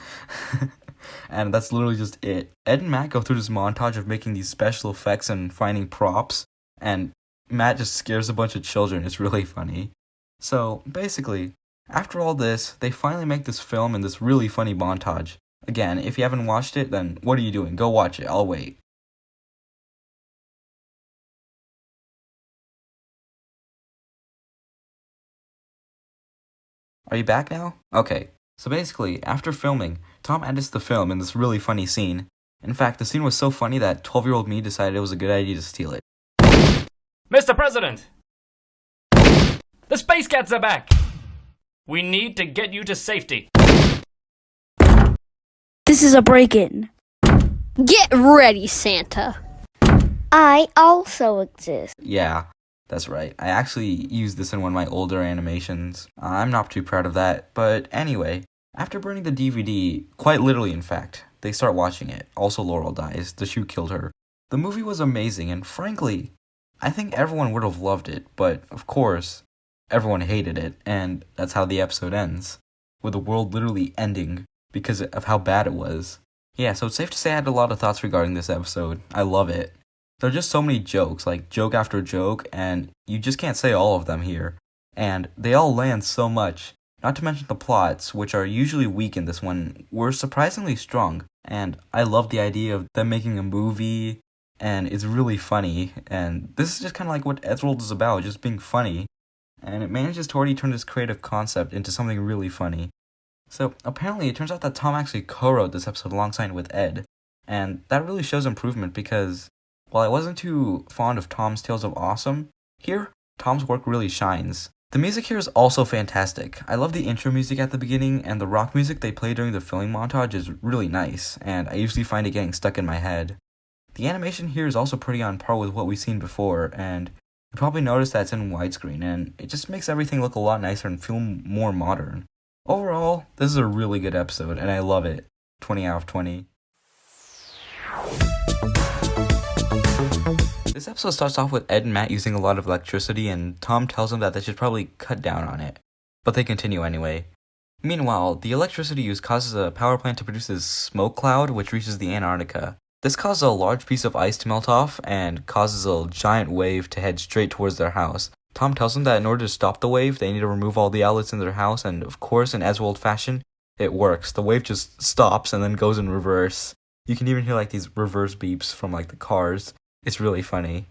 and that's literally just it. Ed and Matt go through this montage of making these special effects and finding props, and Matt just scares a bunch of children. It's really funny. So, basically, after all this, they finally make this film in this really funny montage. Again, if you haven't watched it, then what are you doing? Go watch it. I'll wait. Are you back now? Okay. So basically, after filming, Tom edits the film in this really funny scene. In fact, the scene was so funny that 12 year old me decided it was a good idea to steal it. Mr. President! The Space Cats are back! We need to get you to safety. This is a break in. Get ready, Santa. I also exist. Yeah, that's right. I actually used this in one of my older animations. I'm not too proud of that, but anyway, after burning the DVD, quite literally in fact, they start watching it. Also, Laurel dies. The shoe killed her. The movie was amazing, and frankly, I think everyone would have loved it, but of course, everyone hated it, and that's how the episode ends, with the world literally ending because of how bad it was. Yeah, so it's safe to say I had a lot of thoughts regarding this episode. I love it. There are just so many jokes, like joke after joke, and you just can't say all of them here. And they all land so much. Not to mention the plots, which are usually weak in this one, were surprisingly strong. And I love the idea of them making a movie, and it's really funny. And this is just kind of like what Eddsworld is about, just being funny. And it manages to already turn this creative concept into something really funny. So apparently, it turns out that Tom actually co-wrote this episode alongside with Ed, and that really shows improvement because while I wasn't too fond of Tom's Tales of Awesome, here Tom's work really shines. The music here is also fantastic. I love the intro music at the beginning, and the rock music they play during the filming montage is really nice, and I usually find it getting stuck in my head. The animation here is also pretty on par with what we've seen before, and you probably noticed that it's in widescreen, and it just makes everything look a lot nicer and feel more modern. Overall, this is a really good episode, and I love it. 20 out of 20. This episode starts off with Ed and Matt using a lot of electricity, and Tom tells them that they should probably cut down on it. But they continue anyway. Meanwhile, the electricity use causes a power plant to produce a smoke cloud which reaches the Antarctica. This causes a large piece of ice to melt off and causes a giant wave to head straight towards their house. Tom tells them that in order to stop the wave, they need to remove all the outlets in their house, and of course, in Eddsworld fashion, it works. The wave just stops and then goes in reverse. You can even hear like these reverse beeps from like the cars. It's really funny.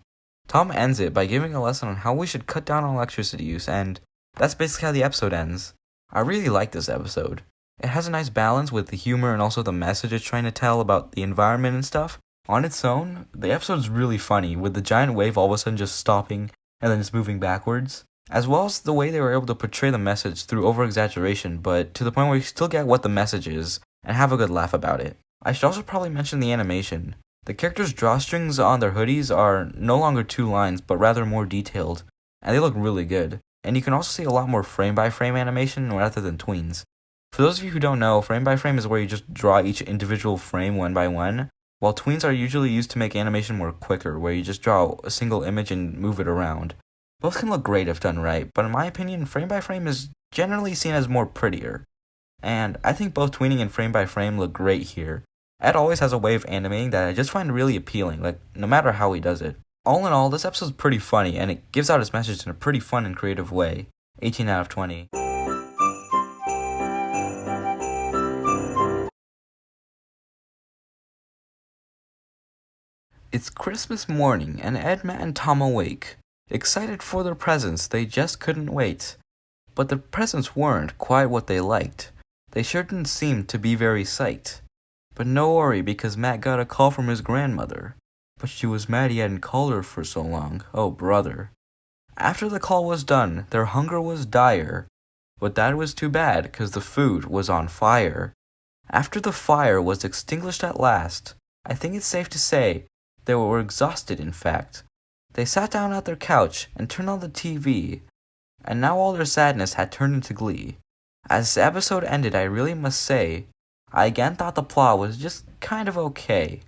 Tom ends it by giving a lesson on how we should cut down on electricity use, and that's basically how the episode ends. I really like this episode. It has a nice balance with the humor and also the message it's trying to tell about the environment and stuff. On its own, the episode's really funny, with the giant wave all of a sudden just stopping and then just moving backwards. as well as the way they were able to portray the message through over exaggeration, but to the point where you still get what the message is and have a good laugh about it. I should also probably mention the animation. The characters' drawstrings on their hoodies are no longer two lines, but rather more detailed, and they look really good. And you can also see a lot more frame by frame animation rather than tweens. For those of you who don't know, frame by frame is where you just draw each individual frame one by one, while tweens are usually used to make animation more quicker, where you just draw a single image and move it around. Both can look great if done right, but in my opinion, frame by frame is generally seen as more prettier. And I think both tweening and frame by frame look great here. Ed always has a way of animating that I just find really appealing, like no matter how he does it. All in all, this episode's pretty funny, and it gives out its message in a pretty fun and creative way. 18 out of 20. It's Christmas morning, and Ed, Matt, and Tom awake. Excited for their presents, they just couldn't wait. But the presents weren't quite what they liked. They sure didn't seem to be very psyched. But no worry, because Matt got a call from his grandmother. But she was mad he hadn't called her for so long. Oh, brother. After the call was done, their hunger was dire. But that was too bad, because the food was on fire. After the fire was extinguished at last, I think it's safe to say they were exhausted, in fact. They sat down at their couch and turned on the TV, and now all their sadness had turned into glee. As the episode ended, I really must say, I again thought the plot was just kind of okay.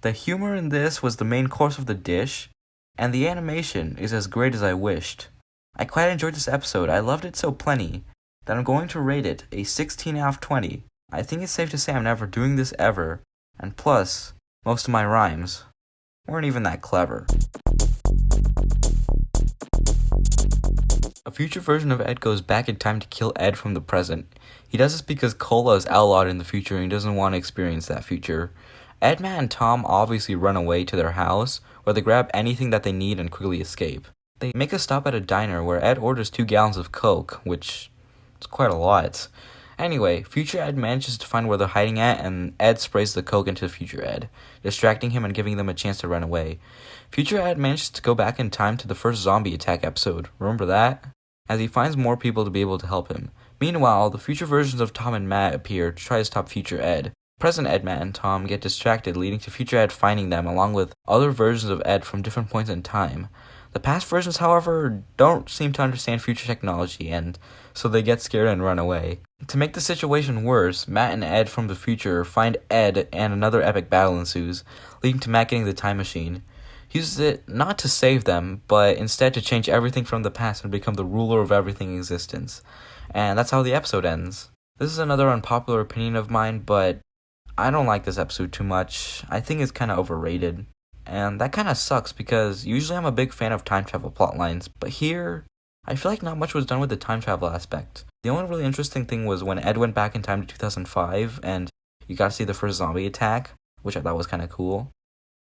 The humor in this was the main course of the dish, and the animation is as great as I wished. I quite enjoyed this episode, I loved it so plenty, that I'm going to rate it a 16 out of 20. I think it's safe to say I'm never doing this ever, and plus, most of my rhymes weren't even that clever. A future version of Ed goes back in time to kill Ed from the present. He does this because Cola is outlawed in the future and he doesn't want to experience that future. Ed, Matt, and Tom obviously run away to their house, where they grab anything that they need and quickly escape. They make a stop at a diner where Ed orders two gallons of Coke, which is quite a lot. Anyway, future Ed manages to find where they're hiding at, and Ed sprays the Coke into future Ed, distracting him and giving them a chance to run away. Future Ed manages to go back in time to the first zombie attack episode. Remember that? As he finds more people to be able to help him. Meanwhile, the future versions of Tom and Matt appear to try to stop future Ed. Present Ed, Matt, and Tom get distracted, leading to future Ed finding them along with other versions of Ed from different points in time. The past versions, however, don't seem to understand future technology, and so they get scared and run away. To make the situation worse, Matt and Ed from the future find Ed and another epic battle ensues, leading to Matt getting the time machine. He uses it not to save them, but instead to change everything from the past and become the ruler of everything in existence. And that's how the episode ends. This is another unpopular opinion of mine, but I don't like this episode too much. I think it's kind of overrated. And that kind of sucks because usually I'm a big fan of time travel plot lines, but here, I feel like not much was done with the time travel aspect. The only really interesting thing was when Ed went back in time to 2005 and you got to see the first zombie attack, which I thought was kind of cool.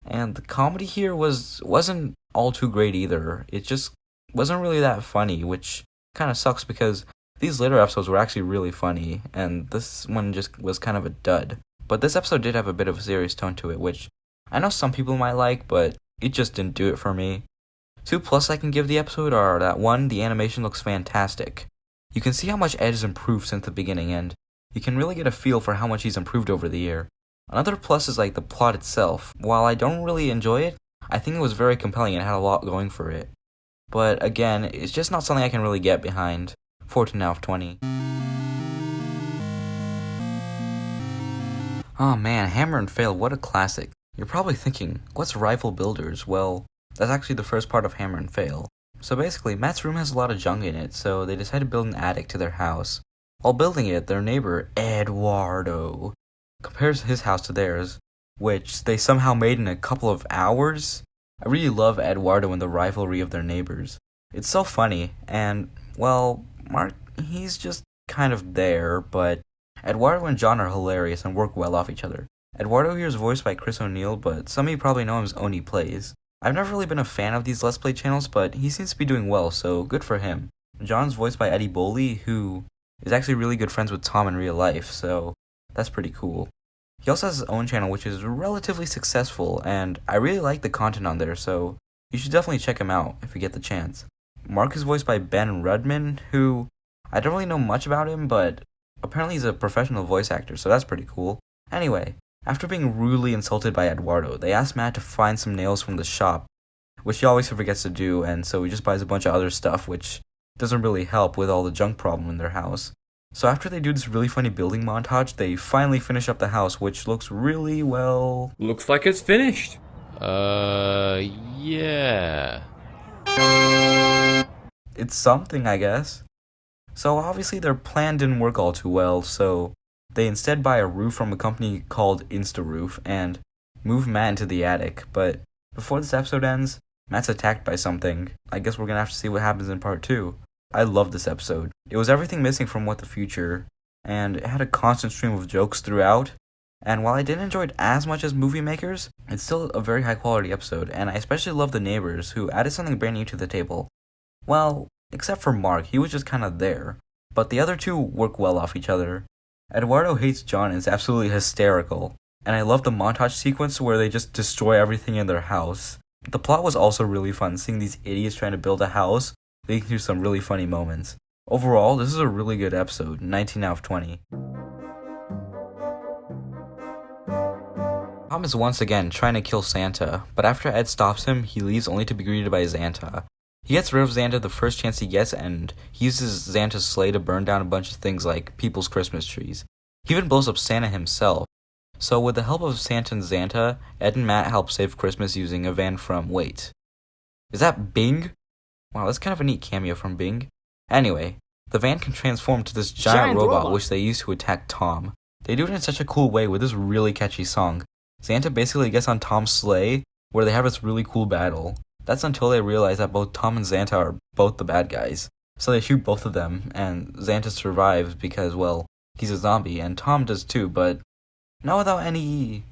And the comedy here was wasn't all too great either. It just wasn't really that funny, which kind of sucks because these later episodes were actually really funny, and this one just was kind of a dud. But this episode did have a bit of a serious tone to it, which I know some people might like, but it just didn't do it for me. Two plus I can give the episode are that one, the animation looks fantastic. You can see how much Ed has improved since the beginning, and you can really get a feel for how much he's improved over the year. Another plus is like the plot itself. While I don't really enjoy it, I think it was very compelling and had a lot going for it. But again, it's just not something I can really get behind. 14 out of 20. Oh man, Hammer and Fail, what a classic. You're probably thinking, what's Rival Builders? Well, that's actually the first part of Hammer and Fail. So basically, Matt's room has a lot of junk in it, so they decide to build an attic to their house. While building it, their neighbor, Eduardo, compares his house to theirs, which they somehow made in a couple of hours. I really love Eduardo and the rivalry of their neighbors. It's so funny, and, well, Mark, he's just kind of there, but Eduardo and John are hilarious and work well off each other. Eduardo here is voiced by Chris O'Neill, but some of you probably know him as Oney Plays. I've never really been a fan of these Let's Play channels, but he seems to be doing well, so good for him. John's voiced by Eddie Bosley, who is actually really good friends with Tom in real life, so that's pretty cool. He also has his own channel, which is relatively successful, and I really like the content on there, so you should definitely check him out if you get the chance. Mark is voiced by Ben Rudman, who I don't really know much about him, but apparently he's a professional voice actor, so that's pretty cool. Anyway, after being rudely insulted by Eduardo, they ask Matt to find some nails from the shop, which he always forgets to do, and so he just buys a bunch of other stuff, which doesn't really help with all the junk problem in their house. So after they do this really funny building montage, they finally finish up the house, which looks really well. Looks like it's finished. Uh, yeah. It's something, I guess. So obviously their plan didn't work all too well, so they instead buy a roof from a company called InstaRoof and move Matt into the attic. But before this episode ends, Matt's attacked by something. I guess we're gonna have to see what happens in part two. I love this episode. It was everything missing from What the Future, and it had a constant stream of jokes throughout. And while I didn't enjoy it as much as Movie Makers, it's still a very high quality episode, and I especially love the neighbors who added something brand new to the table. Well, except for Mark, he was just kind of there. But the other two work well off each other. Eduardo hates John and is absolutely hysterical. And I love the montage sequence where they just destroy everything in their house. The plot was also really fun, seeing these idiots trying to build a house leading to some really funny moments. Overall, this is a really good episode, 19 out of 20. Tom is once again trying to kill Santa, but after Ed stops him, he leaves only to be greeted by Xanta. He gets rid of Xanta the first chance he gets, and he uses Xanta's sleigh to burn down a bunch of things like people's Christmas trees. He even blows up Santa himself. So with the help of Santa and Xanta, Ed and Matt help save Christmas using a van from, wait, is that Bing? Wow, that's kind of a neat cameo from Bing. Anyway, the van can transform to this giant, Giant robot, robot. which they use to attack Tom. They do it in such a cool way with this really catchy song. Santa basically gets on Tom's sleigh, where they have this really cool battle. That's until they realize that both Tom and Xanta are both the bad guys. So they shoot both of them, and Xanta survives because, well, he's a zombie, and Tom does too, but not without any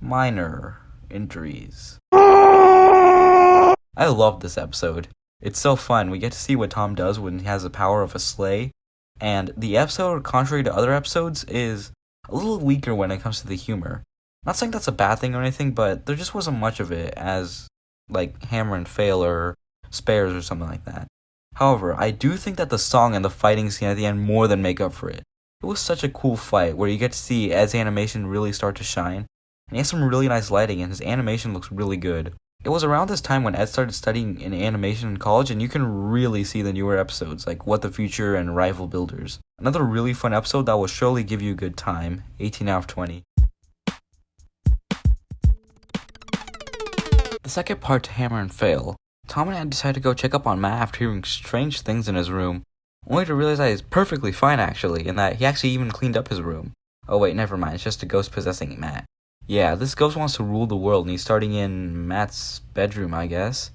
minor injuries. I love this episode. It's so fun. We get to see what Tom does when he has the power of a sleigh. And the episode, contrary to other episodes, is a little weaker when it comes to the humor. Not saying that's a bad thing or anything, but there just wasn't much of it as like Hammer and Fail or Spares or something like that. However, I do think that the song and the fighting scene at the end more than make up for it. It was such a cool fight where you get to see Ed's animation really start to shine, and he has some really nice lighting and his animation looks really good. It was around this time when Ed started studying in animation in college, and you can really see the newer episodes like What the Future and Rival Builders. Another really fun episode that will surely give you a good time. 18 out of 20. The second part to Hammer and Fail. Tom and Ed decide to go check up on Matt after hearing strange things in his room, only to realize that he's perfectly fine actually, and that he actually even cleaned up his room. Oh wait, never mind, it's just a ghost possessing Matt. Yeah, this ghost wants to rule the world and he's starting in Matt's bedroom, I guess.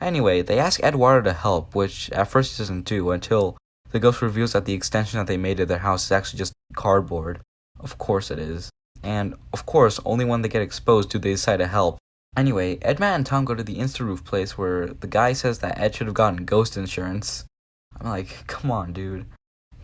Anyway, they ask Eduardo to help, which at first he doesn't do until the ghost reveals that the extension that they made to their house is actually just cardboard. Of course it is. And, of course, only when they get exposed do they decide to help. Anyway, Ed, Matt, and Tom go to the Insta-Roof place where the guy says that Ed should have gotten ghost insurance. I'm like, come on, dude.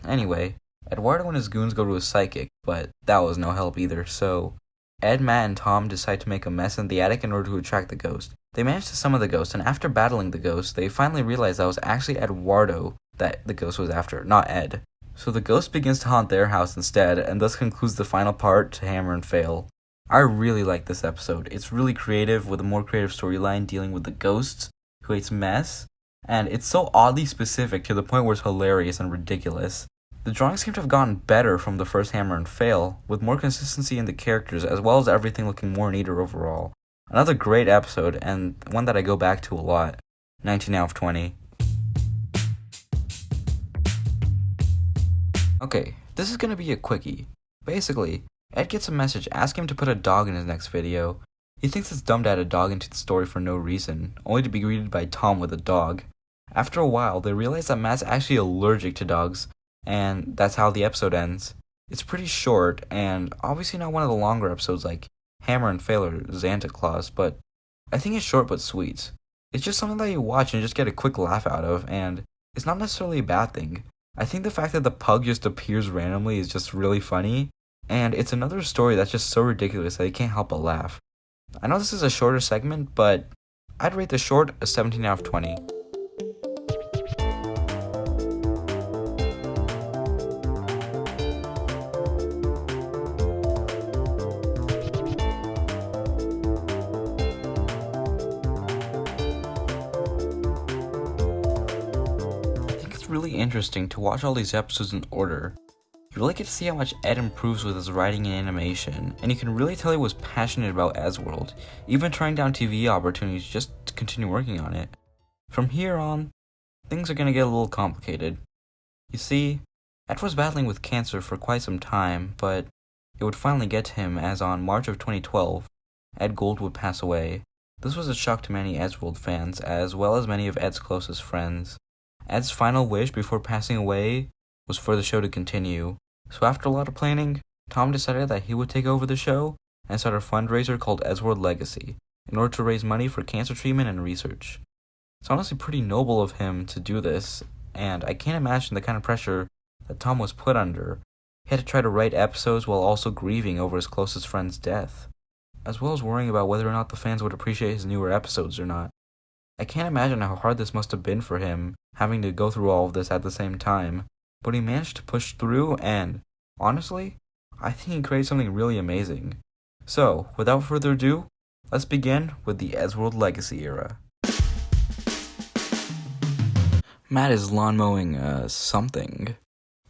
Anyway, Eduardo and his goons go to a psychic, but that was no help either, so Ed, Matt, and Tom decide to make a mess in the attic in order to attract the ghost. They manage to summon the ghost, and after battling the ghost, they finally realize that it was actually Eduardo that the ghost was after, not Ed. So the ghost begins to haunt their house instead, and thus concludes the final part to Hammer and Fail. I really like this episode. It's really creative with a more creative storyline dealing with the ghosts who hates mess, and it's so oddly specific to the point where it's hilarious and ridiculous. The drawings seem to have gotten better from the first Hammer and Fail, with more consistency in the characters as well as everything looking more neater overall. Another great episode, and one that I go back to a lot. 19 out of 20. Okay, this is gonna be a quickie. Basically, Ed gets a message asking him to put a dog in his next video. He thinks it's dumb to add a dog into the story for no reason, only to be greeted by Tom with a dog. After a while, they realize that Matt's actually allergic to dogs, and that's how the episode ends. It's pretty short, and obviously not one of the longer episodes like Hammer and Fail or Santa Claus, but I think it's short but sweet. It's just something that you watch and just get a quick laugh out of, and it's not necessarily a bad thing. I think the fact that the pug just appears randomly is just really funny, and it's another story that's just so ridiculous that you can't help but laugh. I know this is a shorter segment, but I'd rate the short a 17 out of 20. really interesting to watch all these episodes in order you really get to see how much Ed improves with his writing and animation, and you can really tell he was passionate about Eddsworld, even turning down TV opportunities just to continue working on it. From here on, things are going to get a little complicated. You see, Ed was battling with cancer for quite some time, but it would finally get to him as on March of 2012, Edd Gould would pass away. This was a shock to many Eddsworld fans, as well as many of Ed's closest friends. Ed's final wish before passing away was for the show to continue, so after a lot of planning, Tom decided that he would take over the show and start a fundraiser called Eddsworld Legacy in order to raise money for cancer treatment and research. It's honestly pretty noble of him to do this, and I can't imagine the kind of pressure that Tom was put under. He had to try to write episodes while also grieving over his closest friend's death, as well as worrying about whether or not the fans would appreciate his newer episodes or not. I can't imagine how hard this must have been for him, having to go through all of this at the same time, but he managed to push through and, honestly, I think he created something really amazing. So, without further ado, let's begin with the Eddsworld Legacy era. Matt is lawn mowing uh, something.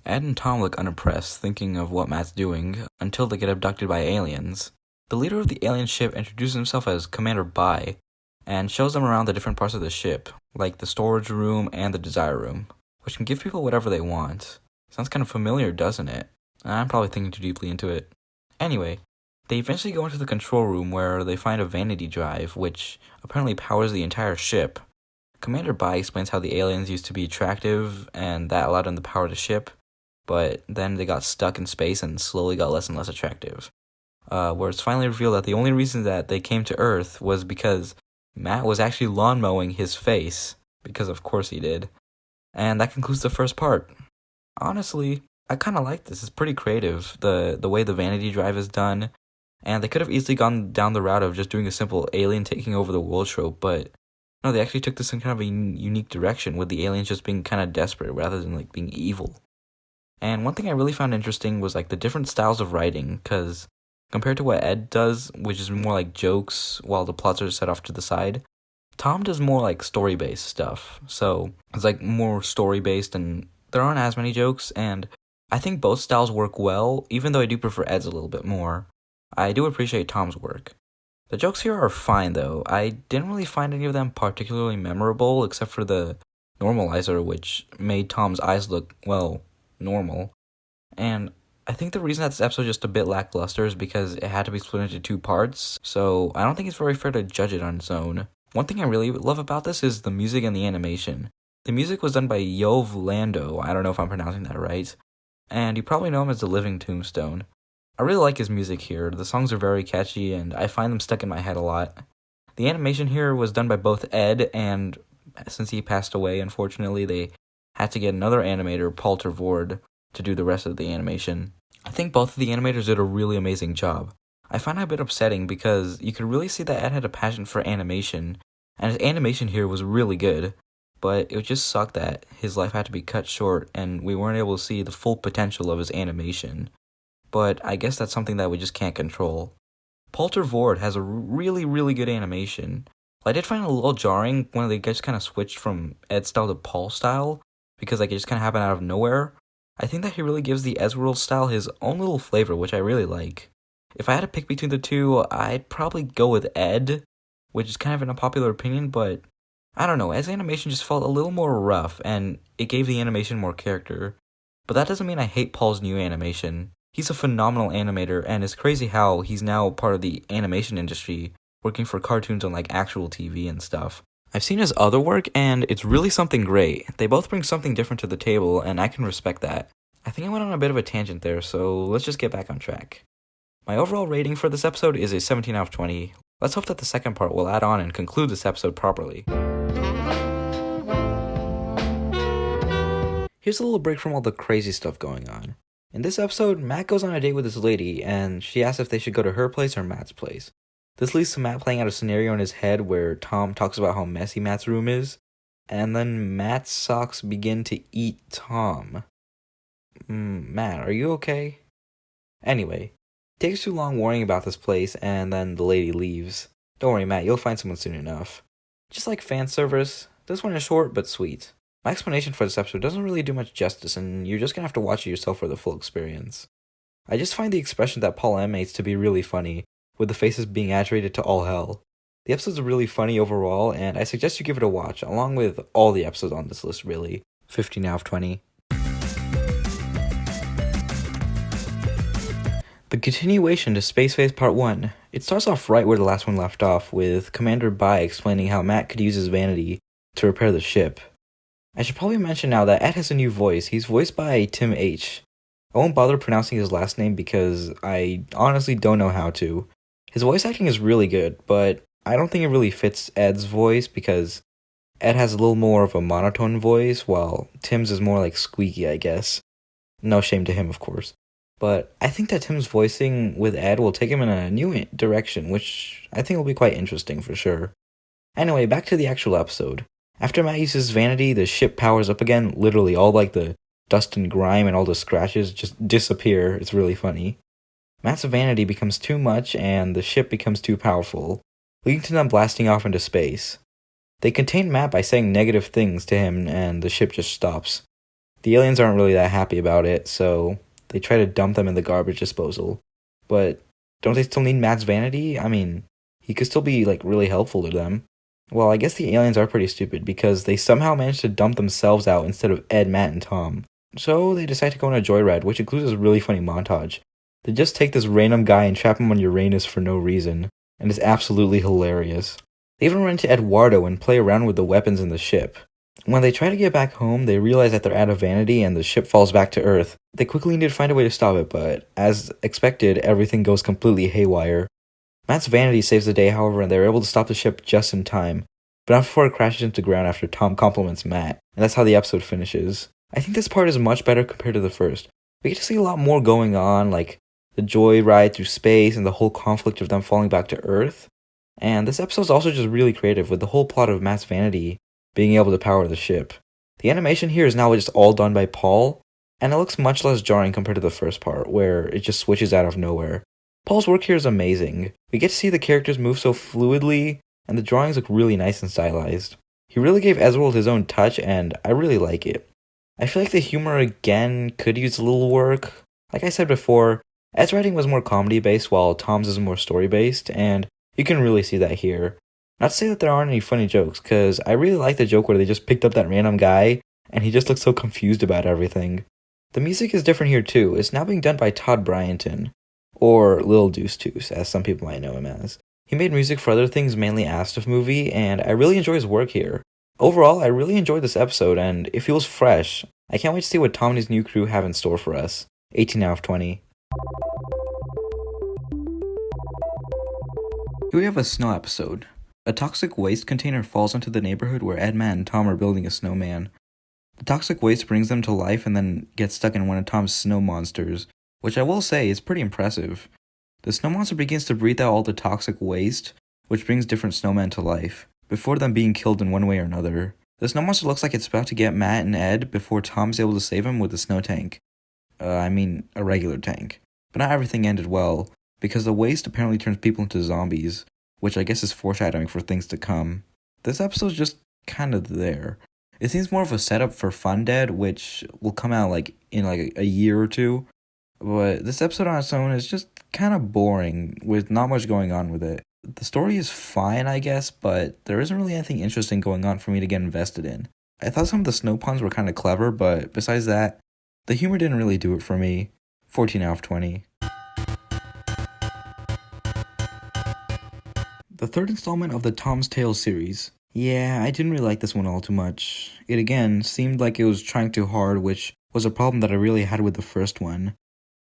Ed and Tom look unimpressed, thinking of what Matt's doing, until they get abducted by aliens. The leader of the alien ship introduces himself as Commander Bai, and shows them around the different parts of the ship, like the storage room and the desire room, which can give people whatever they want. Sounds kind of familiar, doesn't it? I'm probably thinking too deeply into it. Anyway, they eventually go into the control room where they find a vanity drive, which apparently powers the entire ship. Commander Bai explains how the aliens used to be attractive, and that allowed them to power the ship, but then they got stuck in space and slowly got less and less attractive. Uh, where it's finally revealed that the only reason that they came to Earth was because Matt was actually lawn mowing his face, because of course he did. And that concludes the first part. Honestly, I kind of like this. It's pretty creative. The the way the vanity drive is done, and they could have easily gone down the route of just doing a simple alien taking over the world trope, but no, they actually took this in kind of a unique direction with the aliens just being kind of desperate rather than like being evil. And one thing I really found interesting was like the different styles of writing, because compared to what Ed does, which is more like jokes while the plots are set off to the side, Tom does more like story based stuff. So it's like more story based, and there aren't as many jokes, and I think both styles work well, even though I do prefer Ed's a little bit more. I do appreciate Tom's work. The jokes here are fine though. I didn't really find any of them particularly memorable except for the normalizer, which made Tom's eyes look, well, normal. And I think the reason that this episode is just a bit lackluster is because it had to be split into two parts, so I don't think it's very fair to judge it on its own. One thing I really love about this is the music and the animation. The music was done by Yoav Landau, I don't know if I'm pronouncing that right, and you probably know him as the Living Tombstone. I really like his music here. The songs are very catchy, and I find them stuck in my head a lot. The animation here was done by both Ed, and since he passed away, unfortunately, they had to get another animator, Paul ter Voorde, to do the rest of the animation. I think both of the animators did a really amazing job. I find it a bit upsetting because you could really see that Ed had a passion for animation, and his animation here was really good but it just sucked that his life had to be cut short and we weren't able to see the full potential of his animation. But I guess that's something that we just can't control. Paul ter Voorde has a really, really good animation. I did find it a little jarring when they just kind of switched from Ed style to Paul style, because like it just kind of happened out of nowhere. I think that he really gives the Eddsworld style his own little flavor, which I really like. If I had to pick between the two, I'd probably go with Ed, which is kind of an unpopular opinion, but I don't know, as animation just felt a little more rough, and it gave the animation more character. But that doesn't mean I hate Paul's new animation. He's a phenomenal animator, and it's crazy how he's now part of the animation industry, working for cartoons on like actual TV and stuff. I've seen his other work, and it's really something great. They both bring something different to the table, and I can respect that. I think I went on a bit of a tangent there, so let's just get back on track. My overall rating for this episode is a 17 out of 20. Let's hope that the second part will add on and conclude this episode properly. Here's a little break from all the crazy stuff going on. In this episode, Matt goes on a date with this lady, and she asks if they should go to her place or Matt's place. This leads to Matt playing out a scenario in his head where Tom talks about how messy Matt's room is, and then Matt's socks begin to eat Tom. Mm, Matt, are you okay? Anyway, takes too long worrying about this place, and then the lady leaves. Don't worry, Matt, you'll find someone soon enough. Just like fan service, this one is short but sweet. My explanation for this episode doesn't really do much justice, and you're just gonna have to watch it yourself for the full experience. I just find the expression that Paul M to be really funny, with the faces being agitated to all hell. The episode's really funny overall, and I suggest you give it a watch, along with all the episodes on this list, really. 15 out of 20. The continuation to Space Face Part 1. It starts off right where the last one left off, with Commander Bai explaining how Matt could use his vanity to repair the ship. I should probably mention now that Ed has a new voice. He's voiced by Tim H. I won't bother pronouncing his last name because I honestly don't know how to. His voice acting is really good, but I don't think it really fits Ed's voice because Ed has a little more of a monotone voice, while Tim's is more like squeaky, I guess. No shame to him, of course. But I think that Tim's voicing with Ed will take him in a new direction, which I think will be quite interesting for sure. Anyway, back to the actual episode. After Matt uses vanity, the ship powers up again. Literally, all like the dust and grime and all the scratches just disappear. It's really funny. Matt's vanity becomes too much, and the ship becomes too powerful, leading to them blasting off into space. They contain Matt by saying negative things to him, and the ship just stops. The aliens aren't really that happy about it, so they try to dump them in the garbage disposal. But don't they still need Matt's vanity? I mean, he could still be like really helpful to them. Well, I guess the aliens are pretty stupid because they somehow managed to dump themselves out instead of Ed, Matt, and Tom. So they decide to go on a joyride, which includes a really funny montage. They just take this random guy and trap him on Uranus for no reason, and it's absolutely hilarious. They even run into Eduardo and play around with the weapons in the ship. When they try to get back home, they realize that they're out of vanity and the ship falls back to Earth. They quickly need to find a way to stop it, but as expected, everything goes completely haywire. Matt's vanity saves the day, however, and they're able to stop the ship just in time, but not before it crashes into the ground after Tom compliments Matt, and that's how the episode finishes. I think this part is much better compared to the first. We get to see a lot more going on, like the joy ride through space and the whole conflict of them falling back to Earth. And this episode is also just really creative with the whole plot of Matt's vanity being able to power the ship. The animation here is now just all done by Paul, and it looks much less jarring compared to the first part, where it just switches out of nowhere. Paul's work here is amazing. We get to see the characters move so fluidly, and the drawings look really nice and stylized. He really gave Eddsworld his own touch, and I really like it. I feel like the humor again could use a little work. Like I said before, Ed's writing was more comedy based, while Tom's is more story based, and you can really see that here. Not to say that there aren't any funny jokes, because I really like the joke where they just picked up that random guy and he just looks so confused about everything. The music is different here too. It's now being done by Todd Bryanton, or Lil Deuce Deuce, as some people might know him as. He made music for other things, mainly asdfmovie, and I really enjoy his work here. Overall, I really enjoyed this episode, and it feels fresh. I can't wait to see what Tom and his new crew have in store for us. 18 out of 20. Here we have a snow episode. A toxic waste container falls into the neighborhood where Ed, Matt, and Tom are building a snowman. The toxic waste brings them to life and then gets stuck in one of Tom's snow monsters, which I will say is pretty impressive. The snow monster begins to breathe out all the toxic waste, which brings different snowmen to life, before them being killed in one way or another. The snow monster looks like it's about to get Matt and Ed before Tom's able to save him with a snow tank. Uh, I mean, a regular tank. But not everything ended well, because the waste apparently turns people into zombies, which I guess is foreshadowing for things to come. This episode's just kind of there. It seems more of a setup for Fun Dead, which will come out like in like a year or two. But this episode on its own is just kind of boring, with not much going on with it. The story is fine, I guess, but there isn't really anything interesting going on for me to get invested in. I thought some of the snow puns were kind of clever, but besides that, the humor didn't really do it for me. 14 out of 20. The third installment of the Tom's Tale series. Yeah, I didn't really like this one all too much. It again seemed like it was trying too hard, which was a problem that I really had with the first one.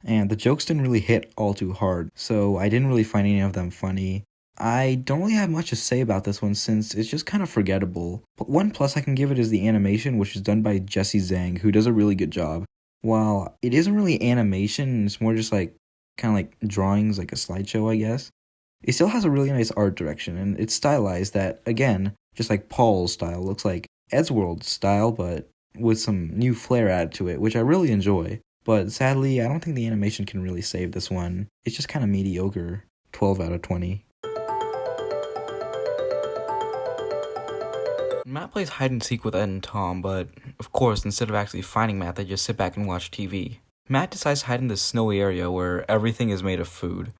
And the jokes didn't really hit all too hard, so I didn't really find any of them funny. I don't really have much to say about this one since it's just kind of forgettable. But one plus I can give it is the animation, which is done by Jesse Zhang, who does a really good job. While it isn't really animation, it's more just like kind of like drawings, like a slideshow, I guess. It still has a really nice art direction, and it's stylized that, again, just like Paul's style, looks like Eddsworld's style, but with some new flair added to it, which I really enjoy. But sadly, I don't think the animation can really save this one. It's just kind of mediocre. 12 out of 20. Matt plays hide and seek with Ed and Tom, but of course, instead of actually finding Matt, they just sit back and watch TV. Matt decides to hide in this snowy area where everything is made of food.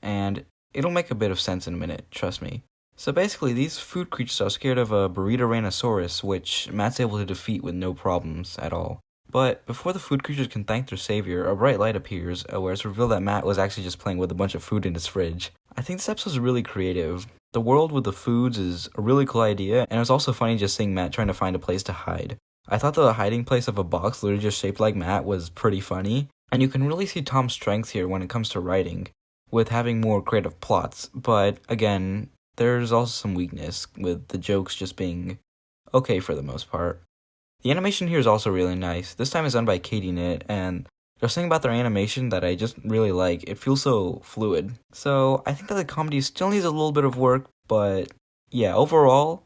And it'll make a bit of sense in a minute, trust me. So basically, these food creatures are scared of a Burrito rhinosaurus, which Matt's able to defeat with no problems at all. But before the food creatures can thank their savior, a bright light appears, uh, where it's revealed that Matt was actually just playing with a bunch of food in his fridge. I think this episode is really creative. The world with the foods is a really cool idea, and it was also funny just seeing Matt trying to find a place to hide. I thought the hiding place of a box literally just shaped like Matt was pretty funny, and you can really see Tom's strength here when it comes to writing, with having more creative plots, but again, there's also some weakness, with the jokes just being okay for the most part. The animation here is also really nice. This time it's done by Katie Knit, and there's something about their animation that I just really like. It feels so fluid. So I think that the comedy still needs a little bit of work, but yeah, overall,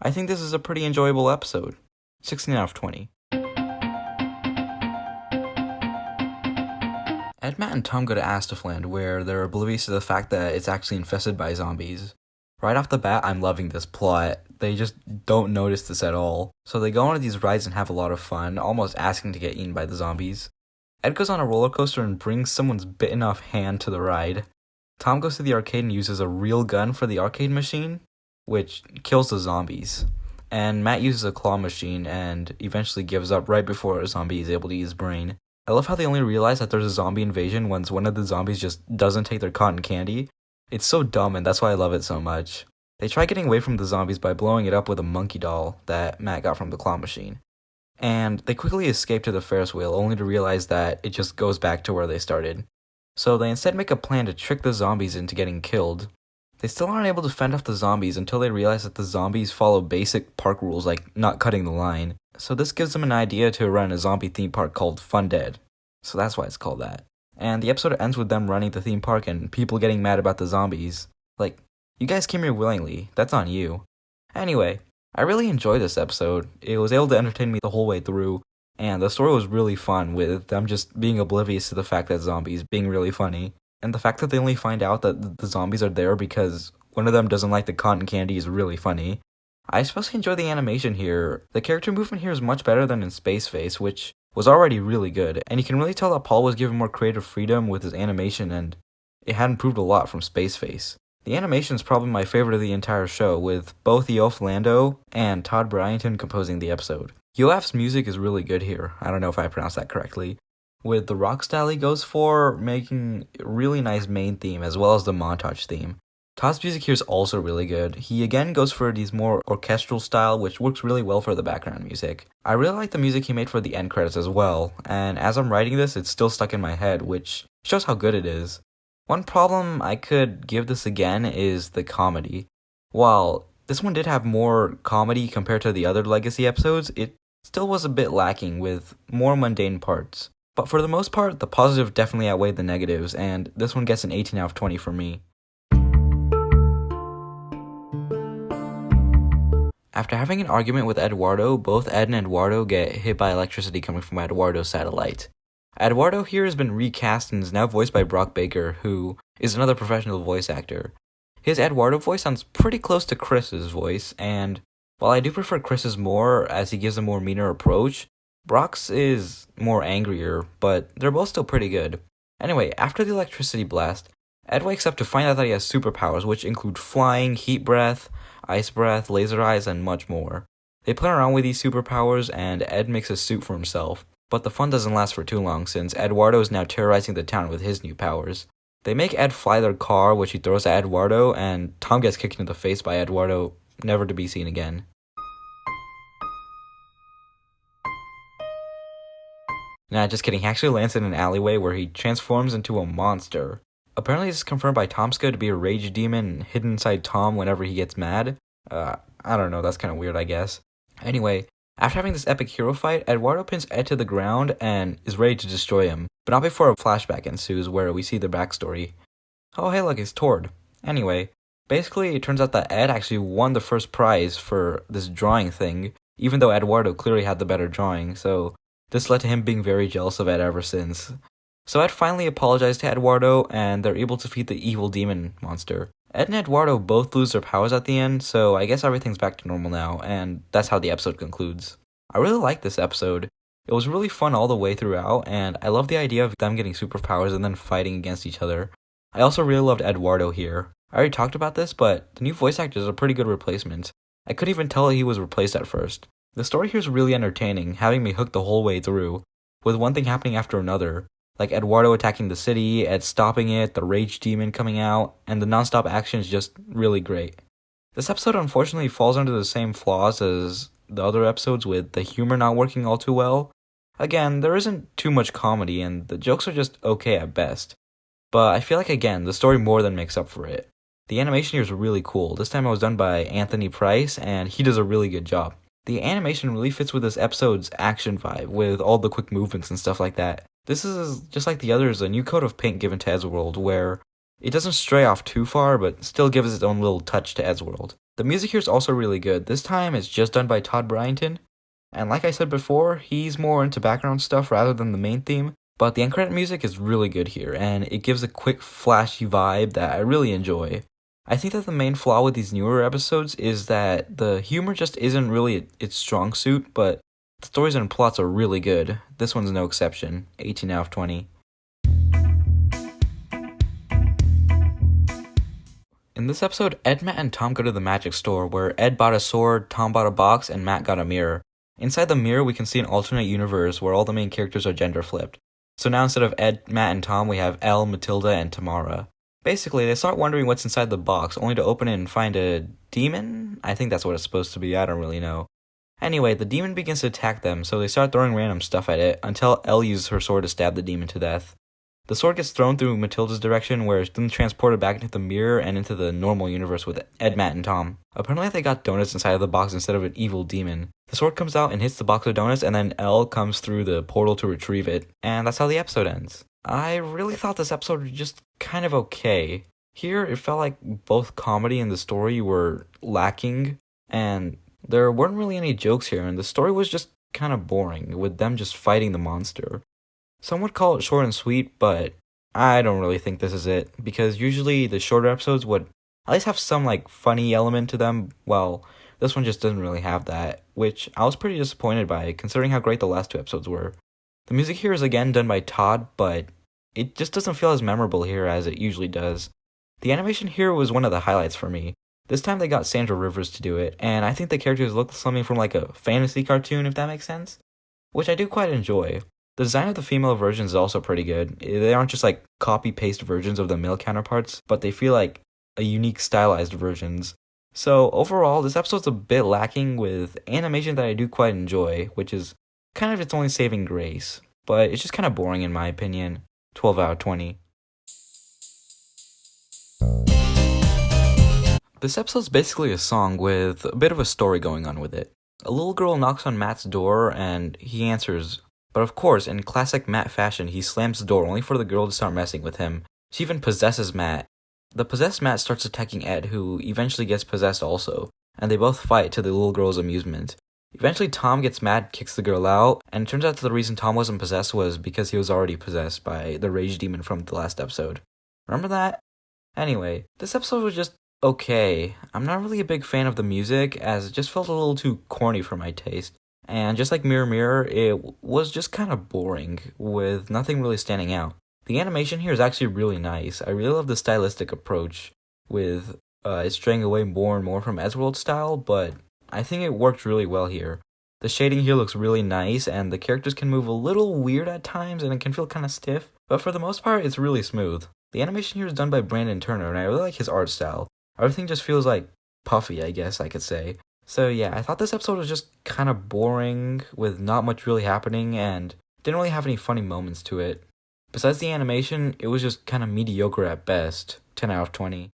I think this is a pretty enjoyable episode. 16 out of 20. Ed, Matt, and Tom go to Astafland, where they're oblivious to the fact that it's actually infested by zombies. Right off the bat, I'm loving this plot. They just don't notice this at all. So they go on these rides and have a lot of fun, almost asking to get eaten by the zombies. Ed goes on a roller coaster and brings someone's bitten off hand to the ride. Tom goes to the arcade and uses a real gun for the arcade machine, which kills the zombies. And Matt uses a claw machine and eventually gives up right before a zombie is able to use his brain. I love how they only realize that there's a zombie invasion once one of the zombies just doesn't take their cotton candy it's so dumb, and that's why I love it so much. They try getting away from the zombies by blowing it up with a monkey doll that Matt got from the claw machine. And they quickly escape to the Ferris wheel, only to realize that it just goes back to where they started. So they instead make a plan to trick the zombies into getting killed. They still aren't able to fend off the zombies until they realize that the zombies follow basic park rules like not cutting the line. So this gives them an idea to run a zombie theme park called Fun Dead. So that's why it's called that. And the episode ends with them running the theme park and people getting mad about the zombies. Like, you guys came here willingly, that's on you. Anyway, I really enjoyed this episode. It was able to entertain me the whole way through, and the story was really fun with them just being oblivious to the fact that zombies being really funny. And the fact that they only find out that the zombies are there because one of them doesn't like the cotton candy is really funny. I especially enjoy the animation here. The character movement here is much better than in Space Face, which was already really good, and you can really tell that Paul was given more creative freedom with his animation and it had improved a lot from Space Face. The animation is probably my favorite of the entire show, with both Yoav Landau and Todd Bryanton composing the episode. Yoav's music is really good here, I don't know if I pronounced that correctly, with the rock style he goes for making really nice main theme as well as the montage theme. Todd's music here is also really good. He again goes for these more orchestral style, which works really well for the background music. I really like the music he made for the end credits as well, and as I'm writing this, it's still stuck in my head, which shows how good it is. One problem I could give this again is the comedy. While this one did have more comedy compared to the other Legacy episodes, it still was a bit lacking with more mundane parts. But for the most part, the positive definitely outweighed the negatives, and this one gets an 18 out of 20 for me. After having an argument with Eduardo, both Ed and Eduardo get hit by electricity coming from Eduardo's satellite. Eduardo here has been recast and is now voiced by Brock Baker, who is another professional voice actor. His Eduardo voice sounds pretty close to Chris's voice, and while I do prefer Chris's more as he gives a more meaner approach, Brock's is more angrier, but they're both still pretty good. Anyway, after the electricity blast, Ed wakes up to find out that he has superpowers, which include flying, heat breath, ice breath, laser eyes, and much more. They play around with these superpowers, and Ed makes a suit for himself. But the fun doesn't last for too long, since Eduardo is now terrorizing the town with his new powers. They make Ed fly their car, which he throws at Eduardo, and Tom gets kicked in the face by Eduardo, never to be seen again. Nah, just kidding. He actually lands in an alleyway where he transforms into a monster. Apparently, this is confirmed by Tomska to be a rage demon hidden inside Tom whenever he gets mad. Uh, I don't know, that's kind of weird, I guess. Anyway, after having this epic hero fight, Eduardo pins Ed to the ground and is ready to destroy him, but not before a flashback ensues where we see the backstory. Oh, hey, look, it's Tord. Anyway, basically, it turns out that Ed actually won the first prize for this drawing thing, even though Eduardo clearly had the better drawing, so this led to him being very jealous of Ed ever since. So Ed finally apologized to Eduardo, and they're able to defeat the evil demon monster. Ed and Eduardo both lose their powers at the end, so I guess everything's back to normal now, and that's how the episode concludes. I really like this episode. It was really fun all the way throughout, and I love the idea of them getting superpowers and then fighting against each other. I also really loved Eduardo here. I already talked about this, but the new voice actor is a pretty good replacement. I couldn't even tell he was replaced at first. The story here is really entertaining, having me hooked the whole way through, with one thing happening after another, like Eduardo attacking the city, Ed stopping it, the rage demon coming out, and the non-stop action is just really great. This episode unfortunately falls under the same flaws as the other episodes with the humor not working all too well. Again, there isn't too much comedy and the jokes are just okay at best. But I feel like again, the story more than makes up for it. The animation here is really cool. This time it was done by Anthony Price and he does a really good job. The animation really fits with this episode's action vibe with all the quick movements and stuff like that. This is just like the others, a new coat of paint given to Eddsworld where it doesn't stray off too far but still gives its own little touch to Eddsworld. The music here is also really good. This time it's just done by Todd Bryanton. And like I said before, he's more into background stuff rather than the main theme. But the end credit music is really good here, and it gives a quick, flashy vibe that I really enjoy. I think that the main flaw with these newer episodes is that the humor just isn't really its strong suit, but the stories and plots are really good. This one's no exception. 18 out of 20. In this episode, Ed, Matt, and Tom go to the magic store where Ed bought a sword, Tom bought a box, and Matt got a mirror. Inside the mirror, we can see an alternate universe where all the main characters are gender flipped. So now instead of Ed, Matt, and Tom, we have Elle, Matilda, and Tamara. Basically, they start wondering what's inside the box, only to open it and find a demon? I think that's what it's supposed to be, I don't really know. Anyway, the demon begins to attack them, so they start throwing random stuff at it, until Elle uses her sword to stab the demon to death. The sword gets thrown through Matilda's direction, where it's then transported back into the mirror and into the normal universe with Ed, Matt, and Tom. Apparently, they got donuts inside of the box instead of an evil demon. The sword comes out and hits the box of donuts, and then Elle comes through the portal to retrieve it, and that's how the episode ends. I really thought this episode was just kind of okay. Here, it felt like both comedy and the story were lacking, and there weren't really any jokes here, and the story was just kind of boring, with them just fighting the monster. Some would call it short and sweet, but I don't really think this is it, because usually the shorter episodes would at least have some like funny element to them. Well, this one just doesn't really have that, which I was pretty disappointed by, considering how great the last two episodes were. The music here is again done by Todd, but it just doesn't feel as memorable here as it usually does. The animation here was one of the highlights for me. This time they got Sandra Rivers to do it, and I think the characters look something from like a fantasy cartoon, if that makes sense, which I do quite enjoy. The design of the female versions is also pretty good. They aren't just like copy paste versions of the male counterparts, but they feel like a unique stylized versions. So overall, this episode's a bit lacking with animation that I do quite enjoy, which is kind of its only saving grace, but it's just kind of boring in my opinion. 12 out of 20. This episode's basically a song with a bit of a story going on with it. A little girl knocks on Matt's door and he answers, but of course, in classic Matt fashion, he slams the door only for the girl to start messing with him. She even possesses Matt. The possessed Matt starts attacking Ed, who eventually gets possessed also, and they both fight to the little girl's amusement. Eventually, Tom gets mad, kicks the girl out, and turns out the reason Tom wasn't possessed was because he was already possessed by the rage demon from the last episode. Remember that? Anyway, this episode was just okay. I'm not really a big fan of the music, as it just felt a little too corny for my taste. And just like Mirror Mirror, it was just kind of boring, with nothing really standing out. The animation here is actually really nice. I really love the stylistic approach, with uh, straying away more and more from Eddsworld style, but I think it worked really well here. The shading here looks really nice, and the characters can move a little weird at times, and it can feel kind of stiff, but for the most part, it's really smooth. The animation here is done by Brandon Turner, and I really like his art style. Everything just feels like puffy, I guess I could say. So yeah, I thought this episode was just kind of boring, with not much really happening, and didn't really have any funny moments to it. Besides the animation, it was just kind of mediocre at best. 10 out of 20.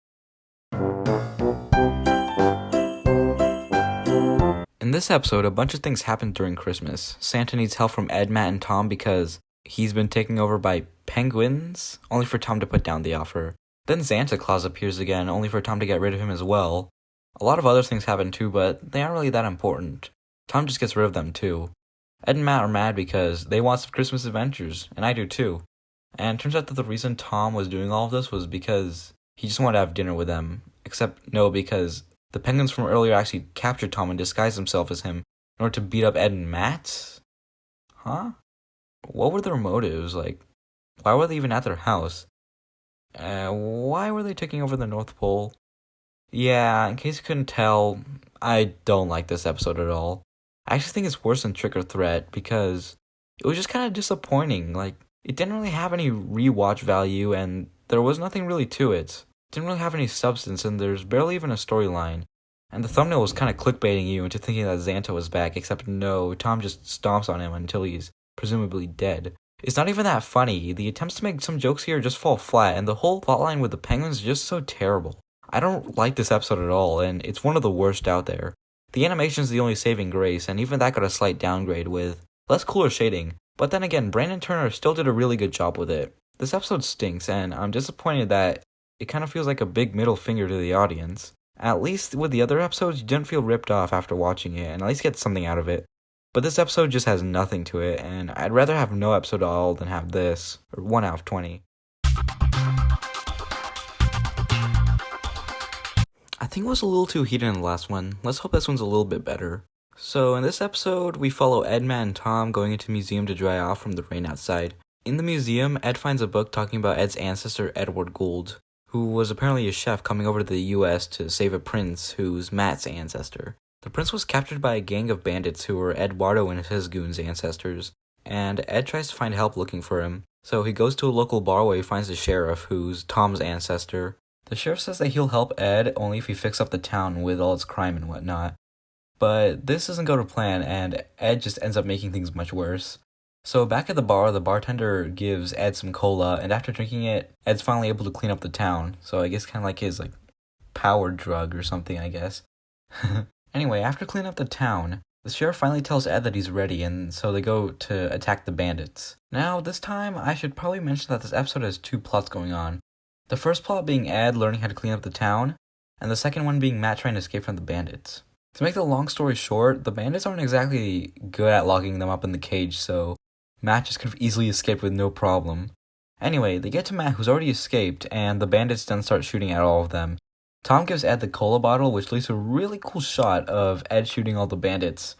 In this episode, a bunch of things happen during Christmas. Santa needs help from Ed, Matt, and Tom because he's been taken over by penguins, only for Tom to put down the offer. Then Santa Claus appears again, only for Tom to get rid of him as well. A lot of other things happen too, but they aren't really that important. Tom just gets rid of them too. Ed and Matt are mad because they want some Christmas adventures, and I do too. And turns out that the reason Tom was doing all of this was because he just wanted to have dinner with them. Except no, because the penguins from earlier actually captured Tom and disguised themselves as him in order to beat up Ed and Matt? Huh? What were their motives? Like, why were they even at their house? Uh, why were they taking over the North Pole? Yeah, in case you couldn't tell, I don't like this episode at all. I actually think it's worse than Trick or Threat because it was just kind of disappointing. Like, it didn't really have any rewatch value and there was nothing really to it. Didn't really have any substance and there's barely even a storyline. And the thumbnail was kind of clickbaiting you into thinking that Xanta was back, except no, Tom just stomps on him until he's presumably dead. It's not even that funny. The attempts to make some jokes here just fall flat, and the whole plotline with the penguins is just so terrible. I don't like this episode at all, and it's one of the worst out there. The animation is the only saving grace, and even that got a slight downgrade with less cooler shading. But then again, Brandon Turner still did a really good job with it. This episode stinks, and I'm disappointed that it kind of feels like a big middle finger to the audience. At least with the other episodes, you didn't feel ripped off after watching it, and at least get something out of it. But this episode just has nothing to it, and I'd rather have no episode at all than have this, or 1 out of 20. I think it was a little too heated in the last one. Let's hope this one's a little bit better. So, in this episode, we follow Ed, Matt, and Tom going into museum to dry off from the rain outside. In the museum, Ed finds a book talking about Ed's ancestor, Edward Gould, who was apparently a chef coming over to the US to save a prince who's Matt's ancestor. The prince was captured by a gang of bandits who were Eduardo and his goons' ancestors, and Ed tries to find help looking for him. So he goes to a local bar where he finds the sheriff, who's Tom's ancestor. The sheriff says that he'll help Ed only if he fixes up the town with all its crime and whatnot. But this doesn't go to plan, and Ed just ends up making things much worse. So back at the bar, the bartender gives Ed some cola, and after drinking it, Ed's finally able to clean up the town. So I guess kind of like his like power drug or something, I guess. anyway, after cleaning up the town, the sheriff finally tells Ed that he's ready, and so they go to attack the bandits. Now, this time, I should probably mention that this episode has two plots going on. The first plot being Ed learning how to clean up the town, and the second one being Matt trying to escape from the bandits. To make the long story short, the bandits aren't exactly good at locking them up in the cage, so Matt just could have easily escaped with no problem. Anyway, they get to Matt who's already escaped, and the bandits then start shooting at all of them. Tom gives Ed the cola bottle, which leads to a really cool shot of Ed shooting all the bandits.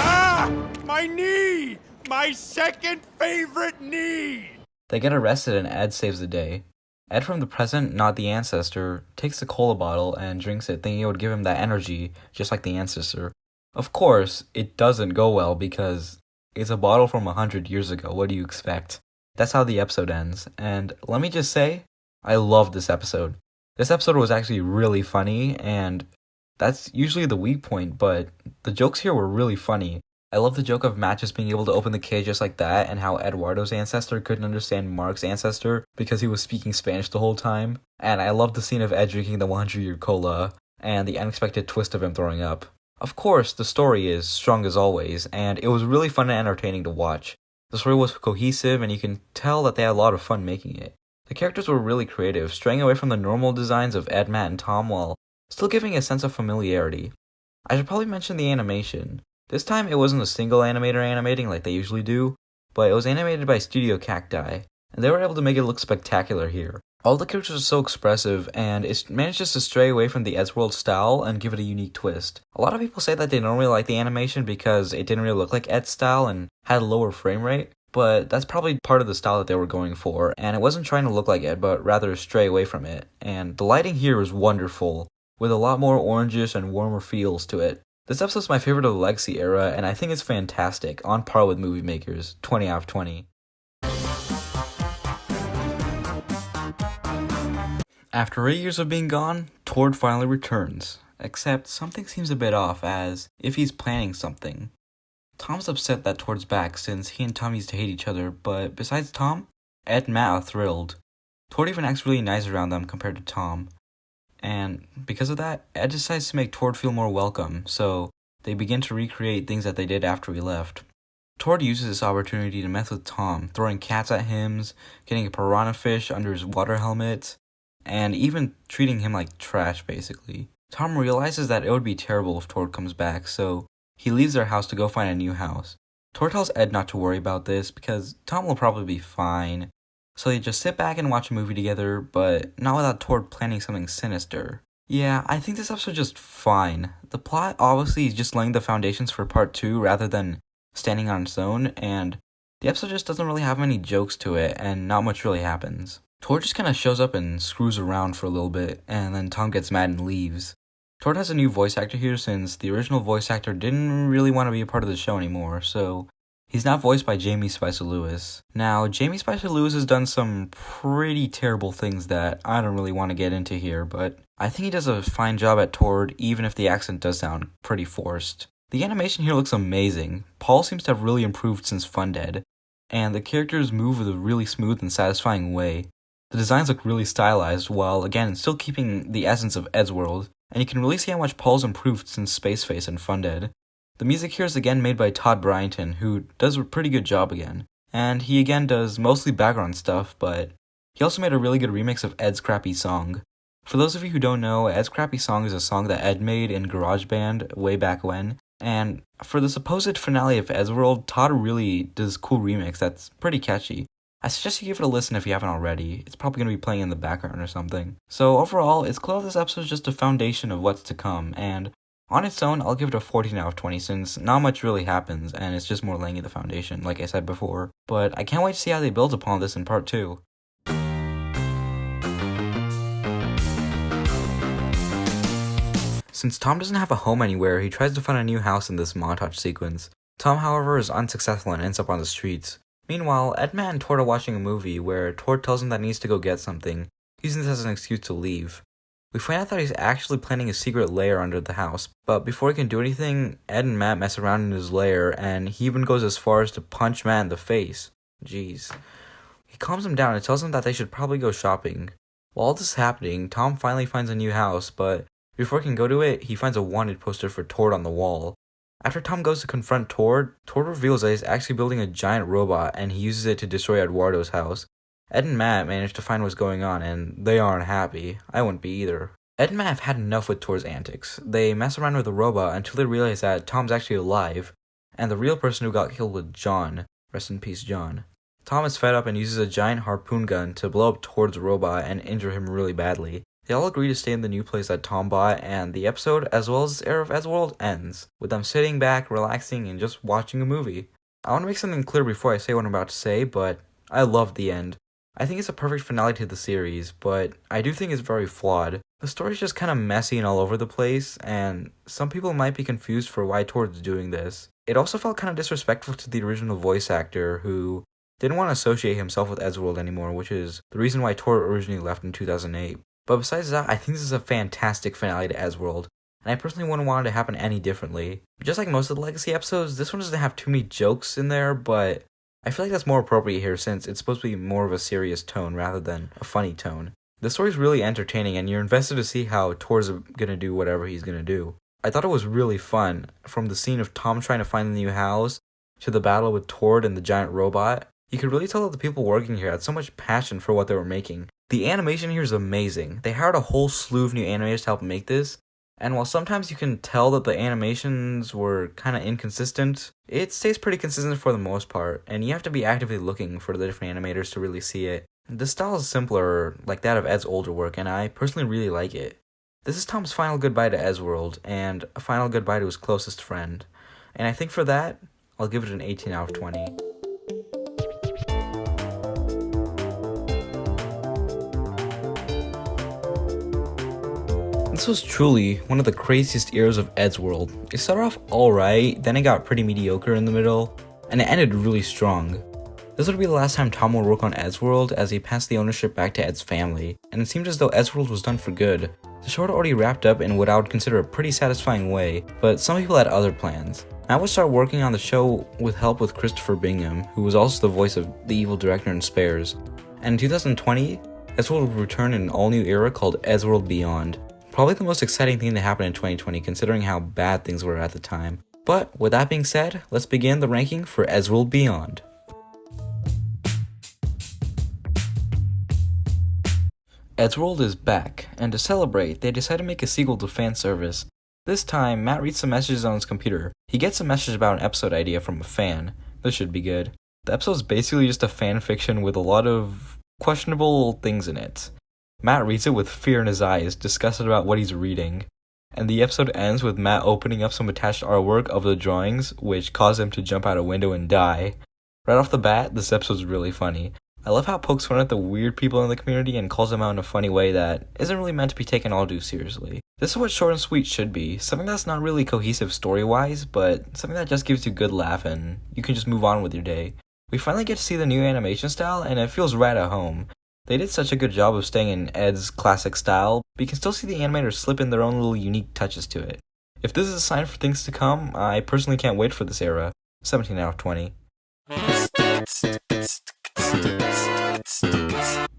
Ah! My knee! My second favorite knee! They get arrested and Ed saves the day. Ed from the present, not the ancestor, takes the cola bottle and drinks it thinking it would give him that energy, just like the ancestor. Of course, it doesn't go well because it's a bottle from a hundred years ago. What do you expect? That's how the episode ends. And let me just say, I love this episode. This episode was actually really funny, and that's usually the weak point, but the jokes here were really funny. I love the joke of Matt just being able to open the cage just like that, and how Eduardo's ancestor couldn't understand Mark's ancestor because he was speaking Spanish the whole time. And I love the scene of Ed drinking the 100 year cola, and the unexpected twist of him throwing up. Of course, the story is strong as always, and it was really fun and entertaining to watch. The story was cohesive, and you can tell that they had a lot of fun making it. The characters were really creative, straying away from the normal designs of Ed, Matt, and Tom while still giving a sense of familiarity. I should probably mention the animation. This time it wasn't a single animator animating like they usually do, but it was animated by Studio Cacti, and they were able to make it look spectacular here. All the characters are so expressive, and it manages to stray away from the Eddsworld style and give it a unique twist. A lot of people say that they don't really like the animation because it didn't really look like Ed's style and had a lower frame rate, but that's probably part of the style that they were going for, and it wasn't trying to look like Ed, but rather stray away from it. And the lighting here is wonderful, with a lot more orangish and warmer feels to it. This episode's my favorite of the Legacy era, and I think it's fantastic, on par with Movie Makers, 20 out of 20. After 8 years of being gone, Tord finally returns, except something seems a bit off as if he's planning something. Tom's upset that Tord's back since he and Tom used to hate each other, but besides Tom, Ed and Matt are thrilled. Tord even acts really nice around them compared to Tom. And because of that, Ed decides to make Tord feel more welcome, so they begin to recreate things that they did after we left. Tord uses this opportunity to mess with Tom, throwing cats at him, getting a piranha fish under his water helmet, and even treating him like trash, basically. Tom realizes that it would be terrible if Tord comes back, so he leaves their house to go find a new house. Tord tells Ed not to worry about this because Tom will probably be fine. So they just sit back and watch a movie together, but not without Tord planning something sinister. Yeah, I think this episode's just fine. The plot obviously is just laying the foundations for part 2 rather than standing on its own, and the episode just doesn't really have many jokes to it, and not much really happens. Tord just kind of shows up and screws around for a little bit, and then Tom gets mad and leaves. Tord has a new voice actor here since the original voice actor didn't really want to be a part of the show anymore, so he's not voiced by Jamie Spicer Lewis. Now, Jamie Spicer Lewis has done some pretty terrible things that I don't really want to get into here, but I think he does a fine job at Tord, even if the accent does sound pretty forced. The animation here looks amazing. Paul seems to have really improved since Fundead, and the characters move with a really smooth and satisfying way. The designs look really stylized, while again still keeping the essence of Ed's world, and you can really see how much Paul's improved since Space Face and Fundead. The music here is again made by Todd Bryanton, who does a pretty good job again. And he again does mostly background stuff, but he also made a really good remix of Ed's Crappy Song. For those of you who don't know, Ed's Crappy Song is a song that Ed made in GarageBand way back when, and for the supposed finale of Eddsworld, Todd really does a cool remix that's pretty catchy. I suggest you give it a listen if you haven't already. It's probably going to be playing in the background or something. So overall, it's clear this episode is just a foundation of what's to come, and on its own, I'll give it a 14 out of 20 since not much really happens, and it's just more laying the foundation, like I said before. But I can't wait to see how they build upon this in part 2. Since Tom doesn't have a home anywhere, he tries to find a new house in this montage sequence. Tom, however, is unsuccessful and ends up on the streets. Meanwhile, Edma and Tord are watching a movie where Tord tells him that he needs to go get something, using this as an excuse to leave. We find out that he's actually planning a secret lair under the house, but before he can do anything, Ed and Matt mess around in his lair, and he even goes as far as to punch Matt in the face. Jeez. He calms him down and tells him that they should probably go shopping. While all this is happening, Tom finally finds a new house, but before he can go to it, he finds a wanted poster for Tord on the wall. After Tom goes to confront Tord, Tord reveals that he's actually building a giant robot and he uses it to destroy Eduardo's house. Ed and Matt manage to find what's going on and they aren't happy. I wouldn't be either. Ed and Matt have had enough with Tord's antics. They mess around with the robot until they realize that Tom's actually alive, and the real person who got killed was John. Rest in peace, John. Tom is fed up and uses a giant harpoon gun to blow up Tord's robot and injure him really badly. They all agree to stay in the new place that Tom bought, and the episode, as well as the Era of Eddsworld, ends, with them sitting back, relaxing, and just watching a movie. I want to make something clear before I say what I'm about to say, but I loved the end. I think it's a perfect finale to the series, but I do think it's very flawed. The story's just kind of messy and all over the place, and some people might be confused for why Tord's doing this. It also felt kind of disrespectful to the original voice actor, who didn't want to associate himself with Eddsworld anymore, which is the reason why Tord originally left in 2008. But besides that, I think this is a fantastic finale to Eddsworld, and I personally wouldn't want it to happen any differently. Just like most of the Legacy episodes, this one doesn't have too many jokes in there, but I feel like that's more appropriate here since it's supposed to be more of a serious tone rather than a funny tone. The story's really entertaining, and you're invested to see how Tord's gonna do whatever he's gonna do. I thought it was really fun, from the scene of Tom trying to find the new house, to the battle with Tord and the giant robot. You could really tell that the people working here had so much passion for what they were making. The animation here is amazing. They hired a whole slew of new animators to help make this, and while sometimes you can tell that the animations were kind of inconsistent, it stays pretty consistent for the most part, and you have to be actively looking for the different animators to really see it. The style is simpler, like that of Ed's older work, and I personally really like it. This is Tom's final goodbye to Eddsworld, and a final goodbye to his closest friend. And I think for that, I'll give it an 18 out of 20. This was truly one of the craziest eras of Ed's world. It started off alright, then it got pretty mediocre in the middle, and it ended really strong. This would be the last time Tom would work on Ed's World as he passed the ownership back to Ed's family, and it seemed as though Eddsworld was done for good. The show had already wrapped up in what I would consider a pretty satisfying way, but some people had other plans. I would start working on the show with help with Christopher Bingham, who was also the voice of the evil director in Spares. And in 2020, Eddsworld would return in an all-new era called Eddsworld Beyond. Probably the most exciting thing to happen in 2020 considering how bad things were at the time. But with that being said, let's begin the ranking for Eddsworld Beyond. Eddsworld is back, and to celebrate, they decided to make a sequel to fan service. This time, Matt reads some messages on his computer. He gets a message about an episode idea from a fan. This should be good. The episode's basically just a fan fiction with a lot of questionable things in it. Matt reads it with fear in his eyes, disgusted about what he's reading. And the episode ends with Matt opening up some attached artwork of the drawings, which cause him to jump out a window and die. Right off the bat, this episode's really funny. I love how it pokes fun at the weird people in the community and calls them out in a funny way that isn't really meant to be taken all too seriously. This is what short and sweet should be something that's not really cohesive story wise, but something that just gives you good laugh and you can just move on with your day. We finally get to see the new animation style and it feels right at home. They did such a good job of staying in Ed's classic style, but you can still see the animators slip in their own little unique touches to it. If this is a sign for things to come, I personally can't wait for this era. 17 out of 20.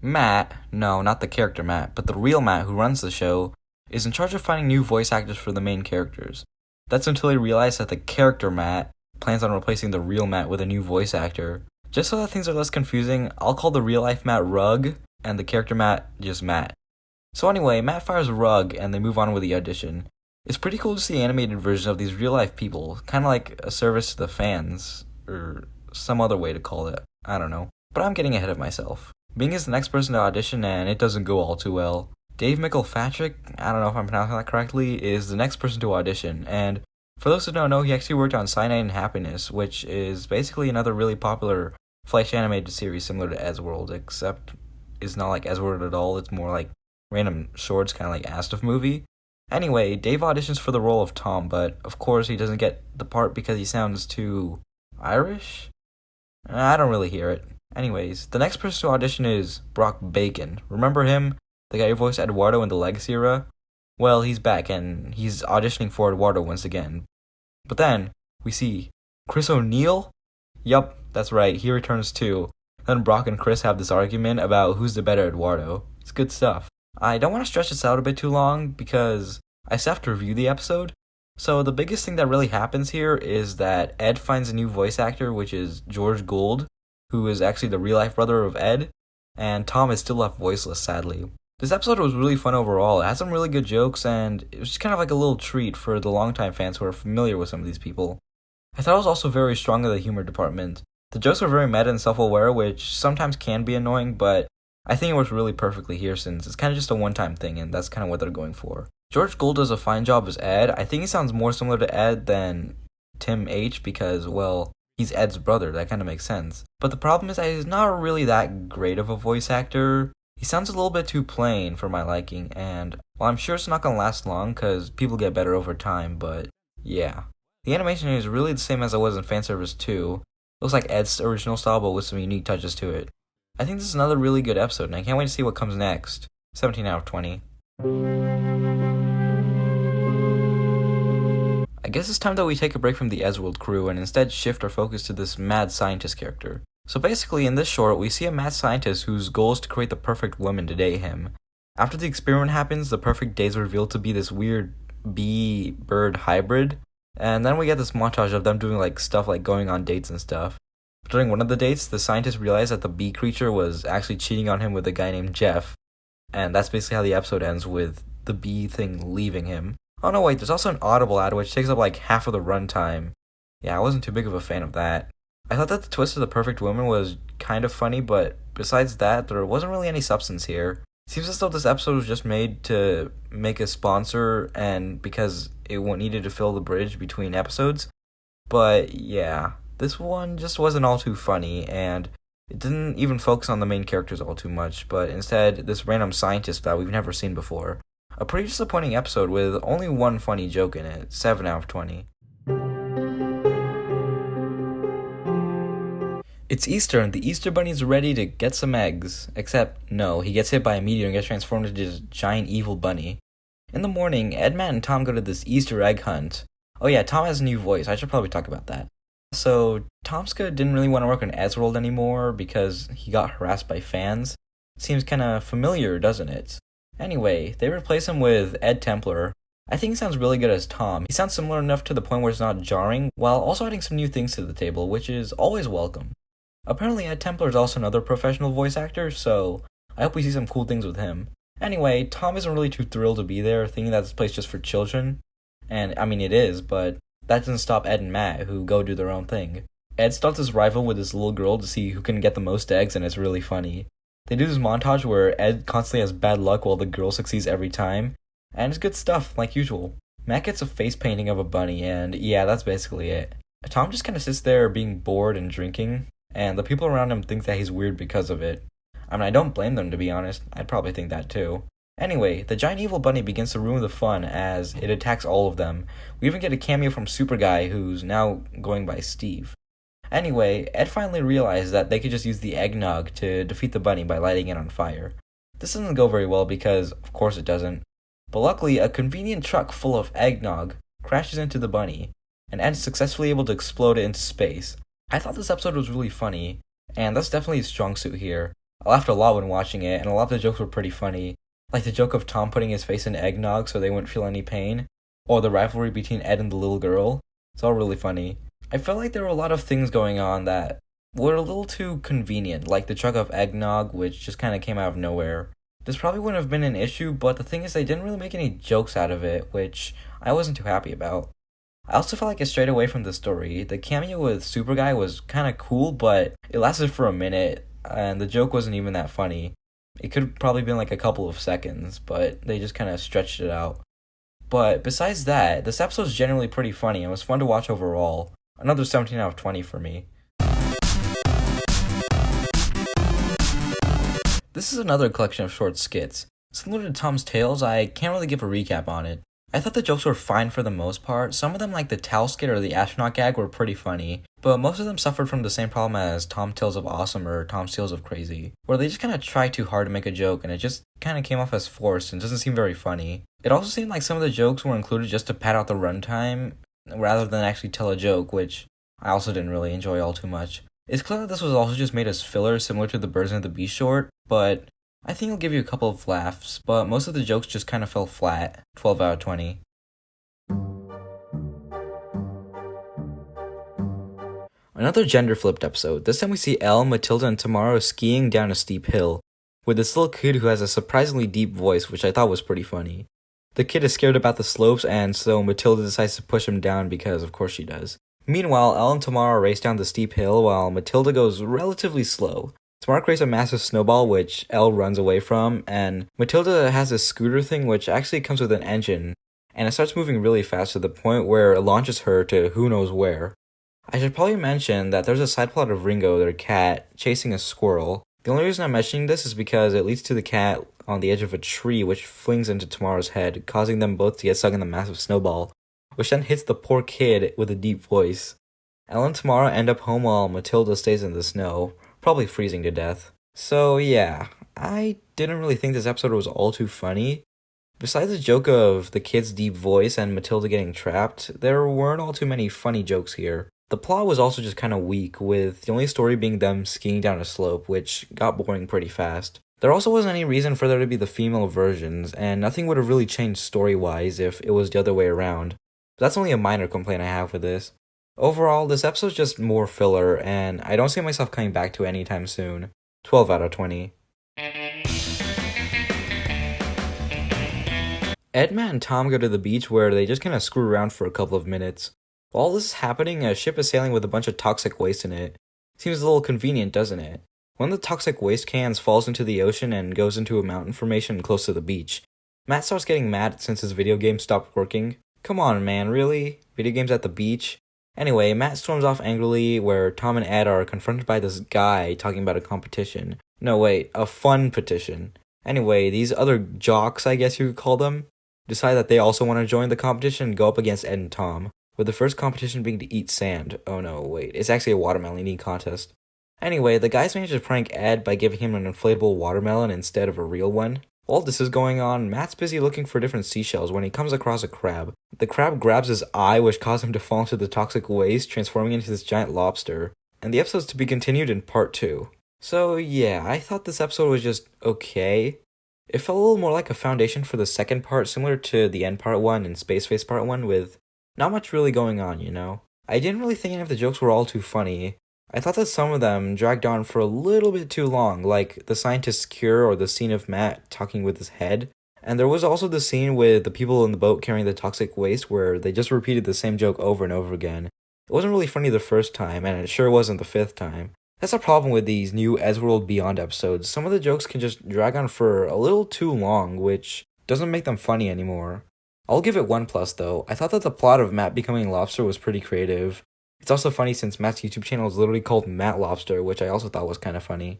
Matt, no, not the character Matt, but the real Matt who runs the show, is in charge of finding new voice actors for the main characters. That's until he realized that the character Matt plans on replacing the real Matt with a new voice actor. Just so that things are less confusing, I'll call the real life Matt Rug and the character Matt just Matt. So anyway, Matt fires Rug and they move on with the audition. It's pretty cool to see animated versions of these real life people, kind of like a service to the fans, or some other way to call it. I don't know. But I'm getting ahead of myself. Bing is the next person to audition and it doesn't go all too well. Dave McElfatrick, I don't know if I'm pronouncing that correctly, is the next person to audition, and for those who don't know, he actually worked on Cyanide and Happiness, which is basically another really popular Flash animated series similar to Eddsworld, except it's not like Eddsworld at all, it's more like random shorts, kind of like asdfmovie. Anyway, Dave auditions for the role of Tom, but of course he doesn't get the part because he sounds too Irish? I don't really hear it. Anyways, the next person to audition is Brock Baker. Remember him? The guy who voiced Eduardo in the Legacy era? Well, he's back and he's auditioning for Eduardo once again. But then, we see Chris O'Neill? Yup, that's right, he returns too. Then Brock and Chris have this argument about who's the better Eduardo. It's good stuff. I don't want to stretch this out a bit too long because I still have to review the episode. So the biggest thing that really happens here is that Ed finds a new voice actor, which is George Gould, who is actually the real life brother of Ed, and Tom is still left voiceless, sadly. This episode was really fun overall. It had some really good jokes, and it was just kind of like a little treat for the longtime fans who are familiar with some of these people. I thought it was also very strong in the humor department. The jokes were very meta and self aware, which sometimes can be annoying, but I think it works really perfectly here since it's kind of just a one time thing, and that's kind of what they're going for. George Gould does a fine job as Ed. I think he sounds more similar to Ed than Tim H because, well, he's Ed's brother. That kind of makes sense. But the problem is that he's not really that great of a voice actor. He sounds a little bit too plain for my liking, and well, I'm sure it's not gonna last long because people get better over time, but yeah. The animation is really the same as it was in Fanservice 2. Looks like Ed's original style, but with some unique touches to it. I think this is another really good episode, and I can't wait to see what comes next. 17 out of 20. I guess it's time that we take a break from the Eddsworld crew and instead shift our focus to this mad scientist character. So basically, in this short, we see a mad scientist whose goal is to create the perfect woman to date him. After the experiment happens, the perfect date is revealed to be this weird bee bird hybrid, and then we get this montage of them doing like stuff like going on dates and stuff. During one of the dates, the scientist realized that the bee creature was actually cheating on him with a guy named Jeff, and that's basically how the episode ends with the bee thing leaving him. Oh no, wait, there's also an audible ad which takes up like half of the runtime. Yeah, I wasn't too big of a fan of that. I thought that the twist of the perfect woman was kind of funny, but besides that, there wasn't really any substance here. Seems as though this episode was just made to make a sponsor and because it needed to fill the bridge between episodes. But yeah, this one just wasn't all too funny and it didn't even focus on the main characters all too much, but instead this random scientist that we've never seen before. A pretty disappointing episode with only one funny joke in it, 7 out of 20. It's Easter and the Easter Bunny's ready to get some eggs. Except, no, he gets hit by a meteor and gets transformed into this giant evil bunny. In the morning, Ed, Matt, and Tom go to this Easter egg hunt. Oh yeah, Tom has a new voice. I should probably talk about that. So, Tomska didn't really want to work on Eddsworld anymore because he got harassed by fans. Seems kinda familiar, doesn't it? Anyway, they replace him with Ed Templar. I think he sounds really good as Tom. He sounds similar enough to the point where it's not jarring, while also adding some new things to the table, which is always welcome. Apparently Ed Templar is also another professional voice actor, so I hope we see some cool things with him. Anyway, Tom isn't really too thrilled to be there, thinking that this place is just for children. And I mean, it is, but that doesn't stop Ed and Matt, who go do their own thing. Ed starts his rival with this little girl to see who can get the most eggs, and it's really funny. They do this montage where Ed constantly has bad luck while the girl succeeds every time, and it's good stuff, like usual. Matt gets a face painting of a bunny, and yeah, that's basically it. Tom just kind of sits there being bored and drinking, and the people around him think that he's weird because of it. I mean, I don't blame them to be honest, I'd probably think that too. Anyway, the giant evil bunny begins to ruin the fun as it attacks all of them. We even get a cameo from Super Guy, who's now going by Steve. Anyway, Ed finally realized that they could just use the eggnog to defeat the bunny by lighting it on fire. This doesn't go very well because, of course, it doesn't. But luckily, a convenient truck full of eggnog crashes into the bunny, and Ed's successfully able to explode it into space. I thought this episode was really funny, and that's definitely a strong suit here. I laughed a lot when watching it, and a lot of the jokes were pretty funny. Like the joke of Tom putting his face in eggnog so they wouldn't feel any pain, or the rivalry between Ed and the little girl. It's all really funny. I felt like there were a lot of things going on that were a little too convenient, like the truck of eggnog, which just kind of came out of nowhere. This probably wouldn't have been an issue, but the thing is, they didn't really make any jokes out of it, which I wasn't too happy about. I also felt like it strayed away from the story. The cameo with Super Guy was kind of cool, but it lasted for a minute, and the joke wasn't even that funny. It could probably been like a couple of seconds, but they just kind of stretched it out. But besides that, this episode is generally pretty funny and was fun to watch overall. Another 17 out of 20 for me. This is another collection of short skits. Similar to Tom's Tales, I can't really give a recap on it. I thought the jokes were fine for the most part. Some of them, like the towel skit or the astronaut gag, were pretty funny, but most of them suffered from the same problem as Tom Tales of Awesome or Tom's Tales of Crazy, where they just kind of try too hard to make a joke and it just kind of came off as forced and doesn't seem very funny. It also seemed like some of the jokes were included just to pad out the runtime rather than actually tell a joke, which I also didn't really enjoy all too much. It's clear that this was also just made as filler similar to the Birds and the Beast short, but I think it'll give you a couple of laughs, but most of the jokes just kind of fell flat. 12 out of 20. Another gender flipped episode. This time we see Elle, Matilda, and Tomorrow skiing down a steep hill, with this little kid who has a surprisingly deep voice, which I thought was pretty funny. The kid is scared about the slopes, and so Matilda decides to push him down because, of course, she does. Meanwhile, Elle and Tomorrow race down the steep hill while Matilda goes relatively slow. Tomorrow creates a massive snowball which Elle runs away from, and Matilda has this scooter thing which actually comes with an engine, and it starts moving really fast to the point where it launches her to who knows where. I should probably mention that there's a side plot of Ringo, their cat, chasing a squirrel. The only reason I'm mentioning this is because it leads to the cat on the edge of a tree which flings into Tomorrow's head, causing them both to get stuck in the massive snowball, which then hits the poor kid with a deep voice. Elle and Tomorrow end up home while Matilda stays in the snow, probably freezing to death. So yeah, I didn't really think this episode was all too funny. Besides the joke of the kid's deep voice and Matilda getting trapped, there weren't all too many funny jokes here. The plot was also just kind of weak, with the only story being them skiing down a slope, which got boring pretty fast. There also wasn't any reason for there to be the female versions, and nothing would have really changed story wise if it was the other way around. But that's only a minor complaint I have with this. Overall, this episode's just more filler, and I don't see myself coming back to it anytime soon. 12 out of 20. Edma and Tom go to the beach where they just kind of screw around for a couple of minutes. While this is happening, a ship is sailing with a bunch of toxic waste in it. Seems a little convenient, doesn't it? One of the toxic waste cans falls into the ocean and goes into a mountain formation close to the beach. Matt starts getting mad since his video game stopped working. Come on, man, really? Video games at the beach? Anyway, Matt storms off angrily where Tom and Ed are confronted by this guy talking about a competition. No, wait, a fun petition. Anyway, these other jocks, I guess you could call them, decide that they also want to join the competition and go up against Ed and Tom, with the first competition being to eat sand. Oh no, wait, it's actually a watermelon eating contest. Anyway, the guys manage to prank Ed by giving him an inflatable watermelon instead of a real one. While this is going on, Matt's busy looking for different seashells when he comes across a crab. The crab grabs his eye, which causes him to fall into the toxic waste, transforming into this giant lobster. And the episode's to be continued in part 2. So yeah, I thought this episode was just okay. It felt a little more like a foundation for the second part, similar to the end part 1 and Space Face part 1, with not much really going on, you know? I didn't really think any of the jokes were all too funny. I thought that some of them dragged on for a little bit too long, like the scientist's cure or the scene of Matt talking with his head. And there was also the scene with the people in the boat carrying the toxic waste where they just repeated the same joke over and over again. It wasn't really funny the first time, and it sure wasn't the fifth time. That's a problem with these new Eddsworld Beyond episodes. Some of the jokes can just drag on for a little too long, which doesn't make them funny anymore. I'll give it one plus though. I thought that the plot of Matt becoming lobster was pretty creative. It's also funny since Matt's YouTube channel is literally called Matt Lobster, which I also thought was kind of funny.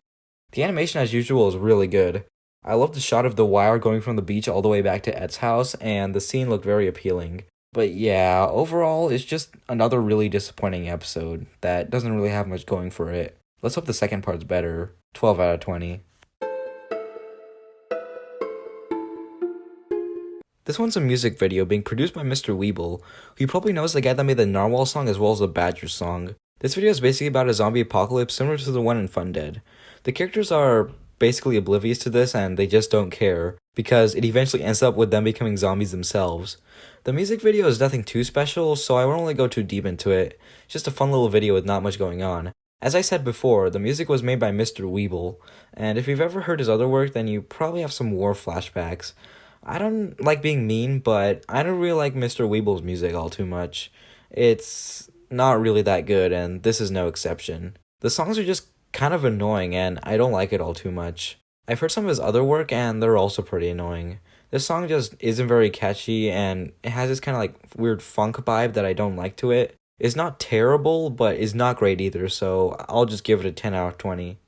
The animation as usual is really good. I love the shot of the wire going from the beach all the way back to Ed's house, and the scene looked very appealing. But yeah, overall, it's just another really disappointing episode that doesn't really have much going for it. Let's hope the second part's better. 12 out of 20. This one's a music video being produced by Mr. Weebl, who you probably knows the guy that made the Narwhal song as well as the Badger song. This video is basically about a zombie apocalypse similar to the one in Fun Dead. The characters are basically oblivious to this and they just don't care, because it eventually ends up with them becoming zombies themselves. The music video is nothing too special, so I won't really go too deep into it. It's just a fun little video with not much going on. As I said before, the music was made by Mr. Weebl, and if you've ever heard his other work, then you probably have some war flashbacks. I don't like being mean, but I don't really like Mr. Weebl's music all too much. It's not really that good, and this is no exception. The songs are just kind of annoying, and I don't like it all too much. I've heard some of his other work, and they're also pretty annoying. This song just isn't very catchy, and it has this kind of like weird funk vibe that I don't like to it. It's not terrible, but it's not great either, so I'll just give it a 10 out of 20.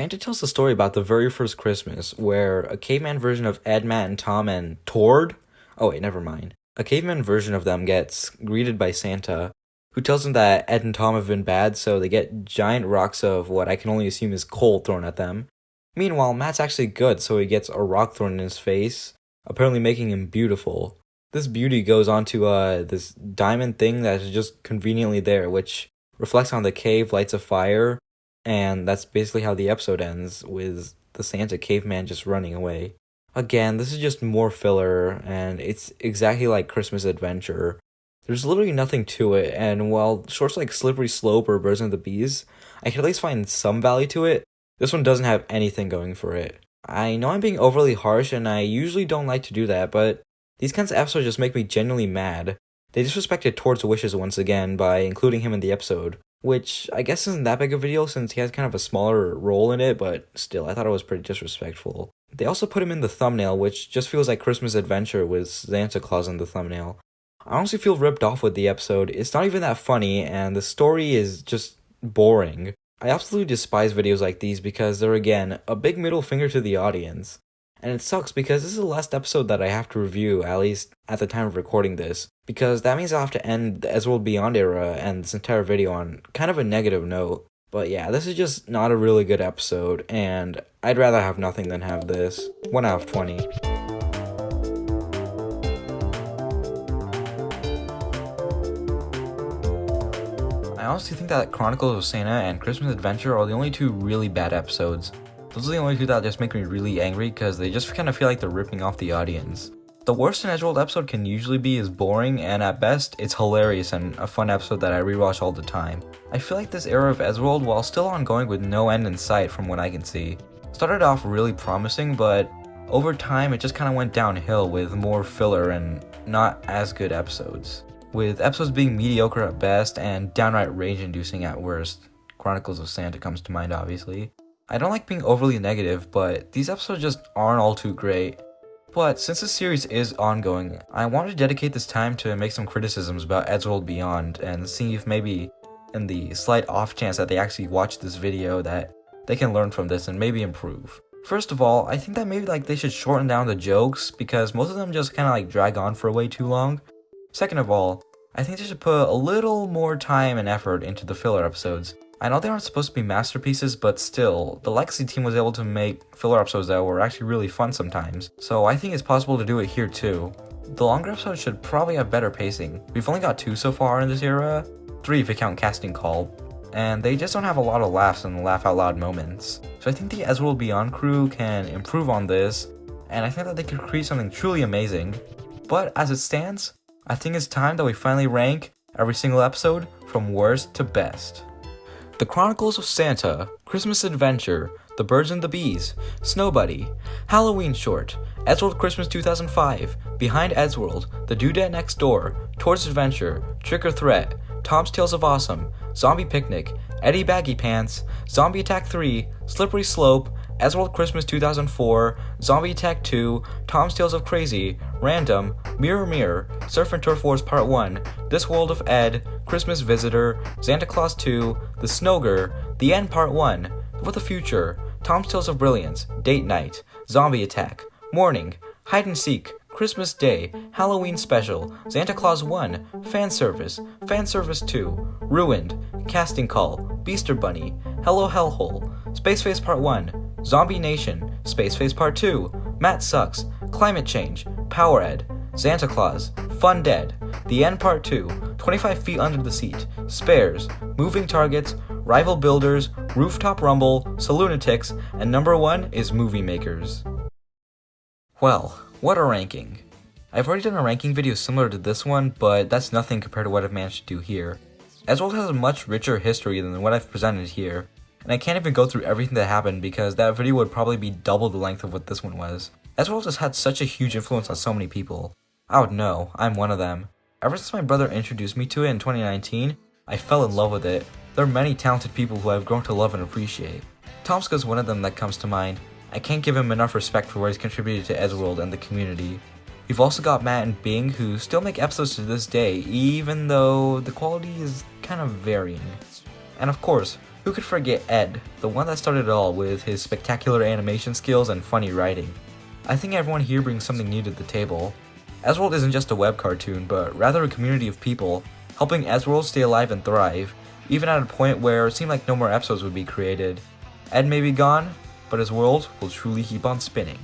Santa tells the story about the very first Christmas, where a caveman version of Ed, Matt, and Tom and Tord? Oh wait, never mind. A caveman version of them gets greeted by Santa, who tells them that Ed and Tom have been bad, so they get giant rocks of what I can only assume is coal thrown at them. Meanwhile, Matt's actually good, so he gets a rock thrown in his face, apparently making him beautiful. This beauty goes onto uh this diamond thing that is just conveniently there, which reflects on the cave, lights a fire, and that's basically how the episode ends with the Santa caveman just running away. Again, this is just more filler, and it's exactly like Christmas Adventure. There's literally nothing to it, and while shorts like Slippery Slope or Birds and the Bees, I can at least find some value to it, this one doesn't have anything going for it. I know I'm being overly harsh, and I usually don't like to do that, but these kinds of episodes just make me genuinely mad. They disrespected Tord's wishes once again by including him in the episode, which I guess isn't that big of a deal since he has kind of a smaller role in it, but still, I thought it was pretty disrespectful. They also put him in the thumbnail, which just feels like Christmas Adventure with Santa Claus in the thumbnail. I honestly feel ripped off with the episode. It's not even that funny, and the story is just boring. I absolutely despise videos like these because they're again a big middle finger to the audience. And it sucks because this is the last episode that I have to review, at least at the time of recording this, because that means I'll have to end the Eddsworld Beyond era and this entire video on kind of a negative note. But yeah, this is just not a really good episode, and I'd rather have nothing than have this. 1 out of 20. I honestly think that Chronicles of Santa and Christmas Adventure are the only two really bad episodes. Those are the only two that just make me really angry because they just kind of feel like they're ripping off the audience. The worst an Eddsworld episode can usually be is boring, and at best, it's hilarious and a fun episode that I rewatch all the time. I feel like this era of Eddsworld, while still ongoing with no end in sight from what I can see, started off really promising, but over time it just kind of went downhill with more filler and not as good episodes. With episodes being mediocre at best and downright rage-inducing at worst. Chronicles of Santa comes to mind, obviously. I don't like being overly negative, but these episodes just aren't all too great. But since the series is ongoing, I wanted to dedicate this time to make some criticisms about Eddsworld Beyond and see if maybe, in the slight off chance that they actually watch this video, that they can learn from this and maybe improve. First of all, I think that maybe like they should shorten down the jokes because most of them just kind of like drag on for way too long. Second of all, I think they should put a little more time and effort into the filler episodes. I know they aren't supposed to be masterpieces, but still, the Legacy team was able to make filler episodes that were actually really fun sometimes, so I think it's possible to do it here too. The longer episodes should probably have better pacing. We've only got two so far in this era, three if you count Casting Call, and they just don't have a lot of laughs and laugh out loud moments. So I think the Eddsworld Beyond crew can improve on this, and I think that they could create something truly amazing. But as it stands, I think it's time that we finally rank every single episode from worst to best. The Chronicles of Santa, Christmas Adventure, The Birds and the Bees, Snow Buddy, Halloween Short, Eddsworld Christmas 2005, Behind Eddsworld, The Doodad Next Door, Towards Adventure, Trick or Threat, Tom's Tales of Awesome, Zombie Picnic, Eddie Baggy Pants, Zombie Attack 3, Slippery Slope, Eddsworld Christmas 2004, Zombie Attack 2, Tom's Tales of Crazy, Random, Mirror Mirror, Surf and Turf Wars Part 1, This World of Ed, Christmas Visitor, Santa Claus 2, The Snogre, The End Part 1, For the Future, Tom's Tales of Brilliance, Date Night, Zombie Attack, Morning, Hide and Seek, Christmas Day, Halloween Special, Santa Claus 1, Fan Service, Fan Service 2, Ruined, Casting Call, Beaster Bunny, Hello Hellhole, Space Face Part 1, Zombie Nation, Space Face Part 2, Matt Sucks, Climate Change, Power Ed, Santa Claus, Fun Dead, The End Part 2, 25 Feet Under the Seat, Spares, Moving Targets, Rival Builders, Rooftop Rumble, Saloonatics, and number one is Movie Makers. Well, what a ranking. I've already done a ranking video similar to this one, but that's nothing compared to what I've managed to do here. Eddsworld has a much richer history than what I've presented here, and I can't even go through everything that happened because that video would probably be double the length of what this one was. Eddsworld has had such a huge influence on so many people. I would know, I'm one of them. Ever since my brother introduced me to it in 2019, I fell in love with it. There are many talented people who I've grown to love and appreciate. Tomska is one of them that comes to mind. I can't give him enough respect for what he's contributed to Eddsworld and the community. You've also got Matt and Bing who still make episodes to this day, even though the quality is kind of varying. And of course, who could forget Ed, the one that started it all with his spectacular animation skills and funny writing. I think everyone here brings something new to the table. Eddsworld isn't just a web cartoon, but rather a community of people, helping Eddsworld stay alive and thrive, even at a point where it seemed like no more episodes would be created. Ed may be gone, but his world will truly keep on spinning.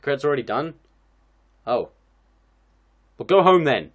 Credits already done? Oh. Well, go home then.